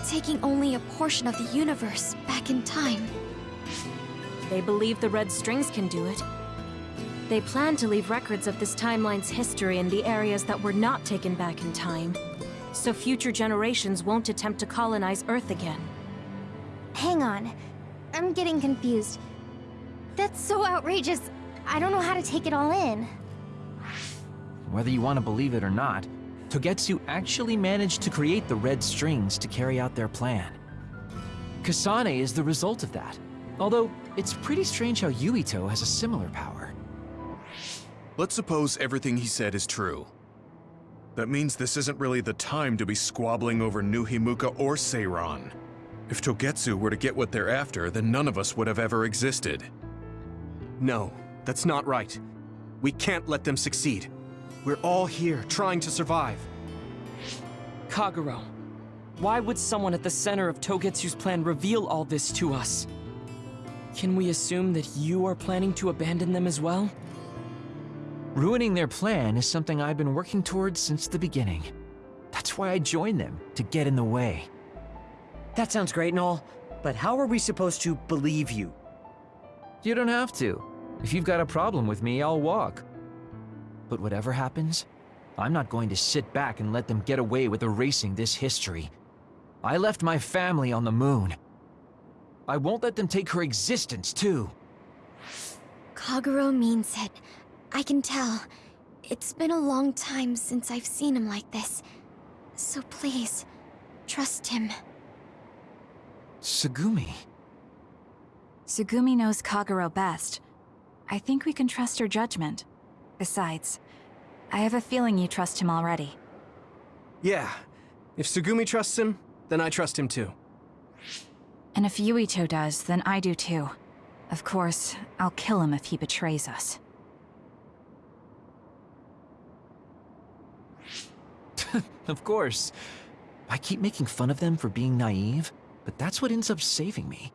Taking only a portion of the universe back in time. They believe the Red Strings can do it. They plan to leave records of this timeline's history in the areas that were not taken back in time, so future generations won't attempt to colonize Earth again. Hang on. I'm getting confused. That's so outrageous. I don't know how to take it all in. Whether you want to believe it or not, Togetsu actually managed to create the red strings to carry out their plan. Kasane is the result of that, although it's pretty strange how Yuito has a similar power. Let's suppose everything he said is true. That means this isn't really the time to be squabbling over New Himuka or Seiran. If Togetsu were to get what they're after, then none of us would have ever existed. No, that's not right. We can't let them succeed. We're all here, trying to survive. Kagero, why would someone at the center of Togetsu's plan reveal all this to us? Can we assume that you are planning to abandon them as well? Ruining their plan is something I've been working towards since the beginning. That's why I joined them, to get in the way. That sounds great and all, but how are we supposed to believe you? You don't have to. If you've got a problem with me, I'll walk. But whatever happens, I'm not going to sit back and let them get away with erasing this history. I left my family on the moon. I won't let them take her existence, too. Kagero means it. I can tell. It's been a long time since I've seen him like this. So please, trust him. Tsugumi... Tsugumi knows Kagero best. I think we can trust her judgment. Besides, I have a feeling you trust him already. Yeah. If Tsugumi trusts him, then I trust him too. And if Yuito does, then I do too. Of course, I'll kill him if he betrays us. of course. I keep making fun of them for being naive, but that's what ends up saving me.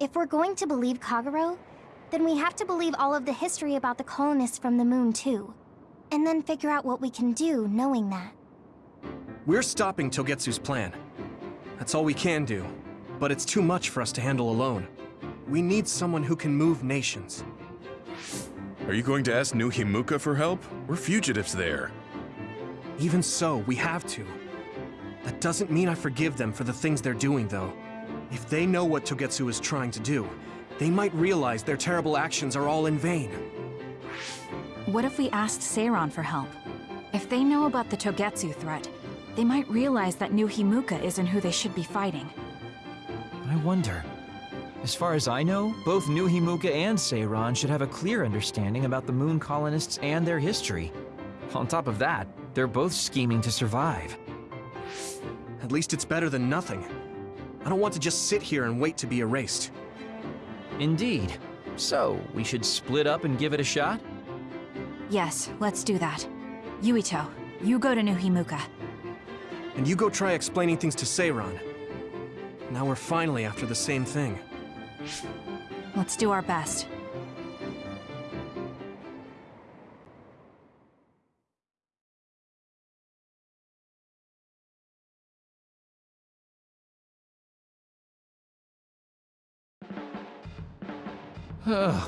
If we're going to believe Kagero, then we have to believe all of the history about the colonists from the moon too. And then figure out what we can do knowing that. We're stopping Togetsu's plan. That's all we can do. But it's too much for us to handle alone. We need someone who can move nations. Are you going to ask New Himuka for help? We're fugitives there. Even so, we have to. That doesn't mean I forgive them for the things they're doing, though. If they know what Togetsu is trying to do, they might realize their terrible actions are all in vain. What if we asked Seiran for help? If they know about the Togetsu threat, they might realize that New Himuka isn't who they should be fighting. I wonder. As far as I know, both New Himuka and Seiran should have a clear understanding about the Moon colonists and their history. On top of that, they're both scheming to survive. At least it's better than nothing. I don't want to just sit here and wait to be erased. Indeed. So, we should split up and give it a shot? Yes, let's do that. Yuito, you go to New Himuka. And you go try explaining things to Seiran. Now we're finally after the same thing. Let's do our best.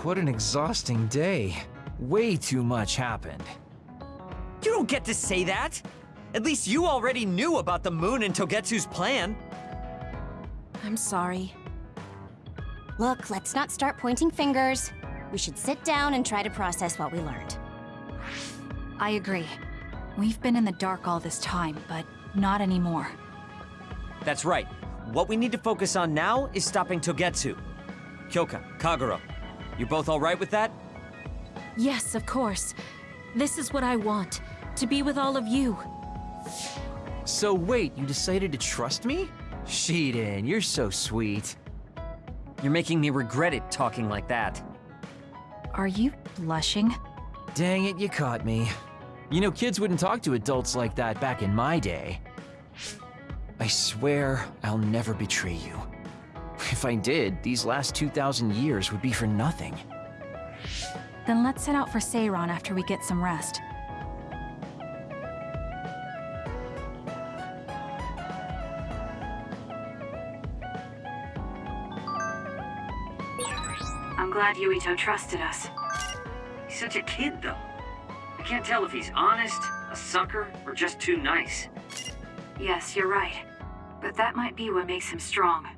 What an exhausting day. Way too much happened. You don't get to say that! At least you already knew about the moon and Togetsu's plan. I'm sorry. Look, let's not start pointing fingers. We should sit down and try to process what we learned. I agree. We've been in the dark all this time, but not anymore. That's right. What we need to focus on now is stopping Togetsu. Kyoka, Kagero, you both alright with that? Yes, of course. This is what I want. To be with all of you. So wait, you decided to trust me? Shiden, you're so sweet. You're making me regret it talking like that. Are you blushing? Dang it, you caught me. You know, kids wouldn't talk to adults like that back in my day. I swear I'll never betray you. If I did, these last 2,000 years would be for nothing. Then let's set out for Seiran after we get some rest. I'm glad Yuito trusted us. He's such a kid, though. I can't tell if he's honest, a sucker, or just too nice. Yes, you're right. But that might be what makes him strong.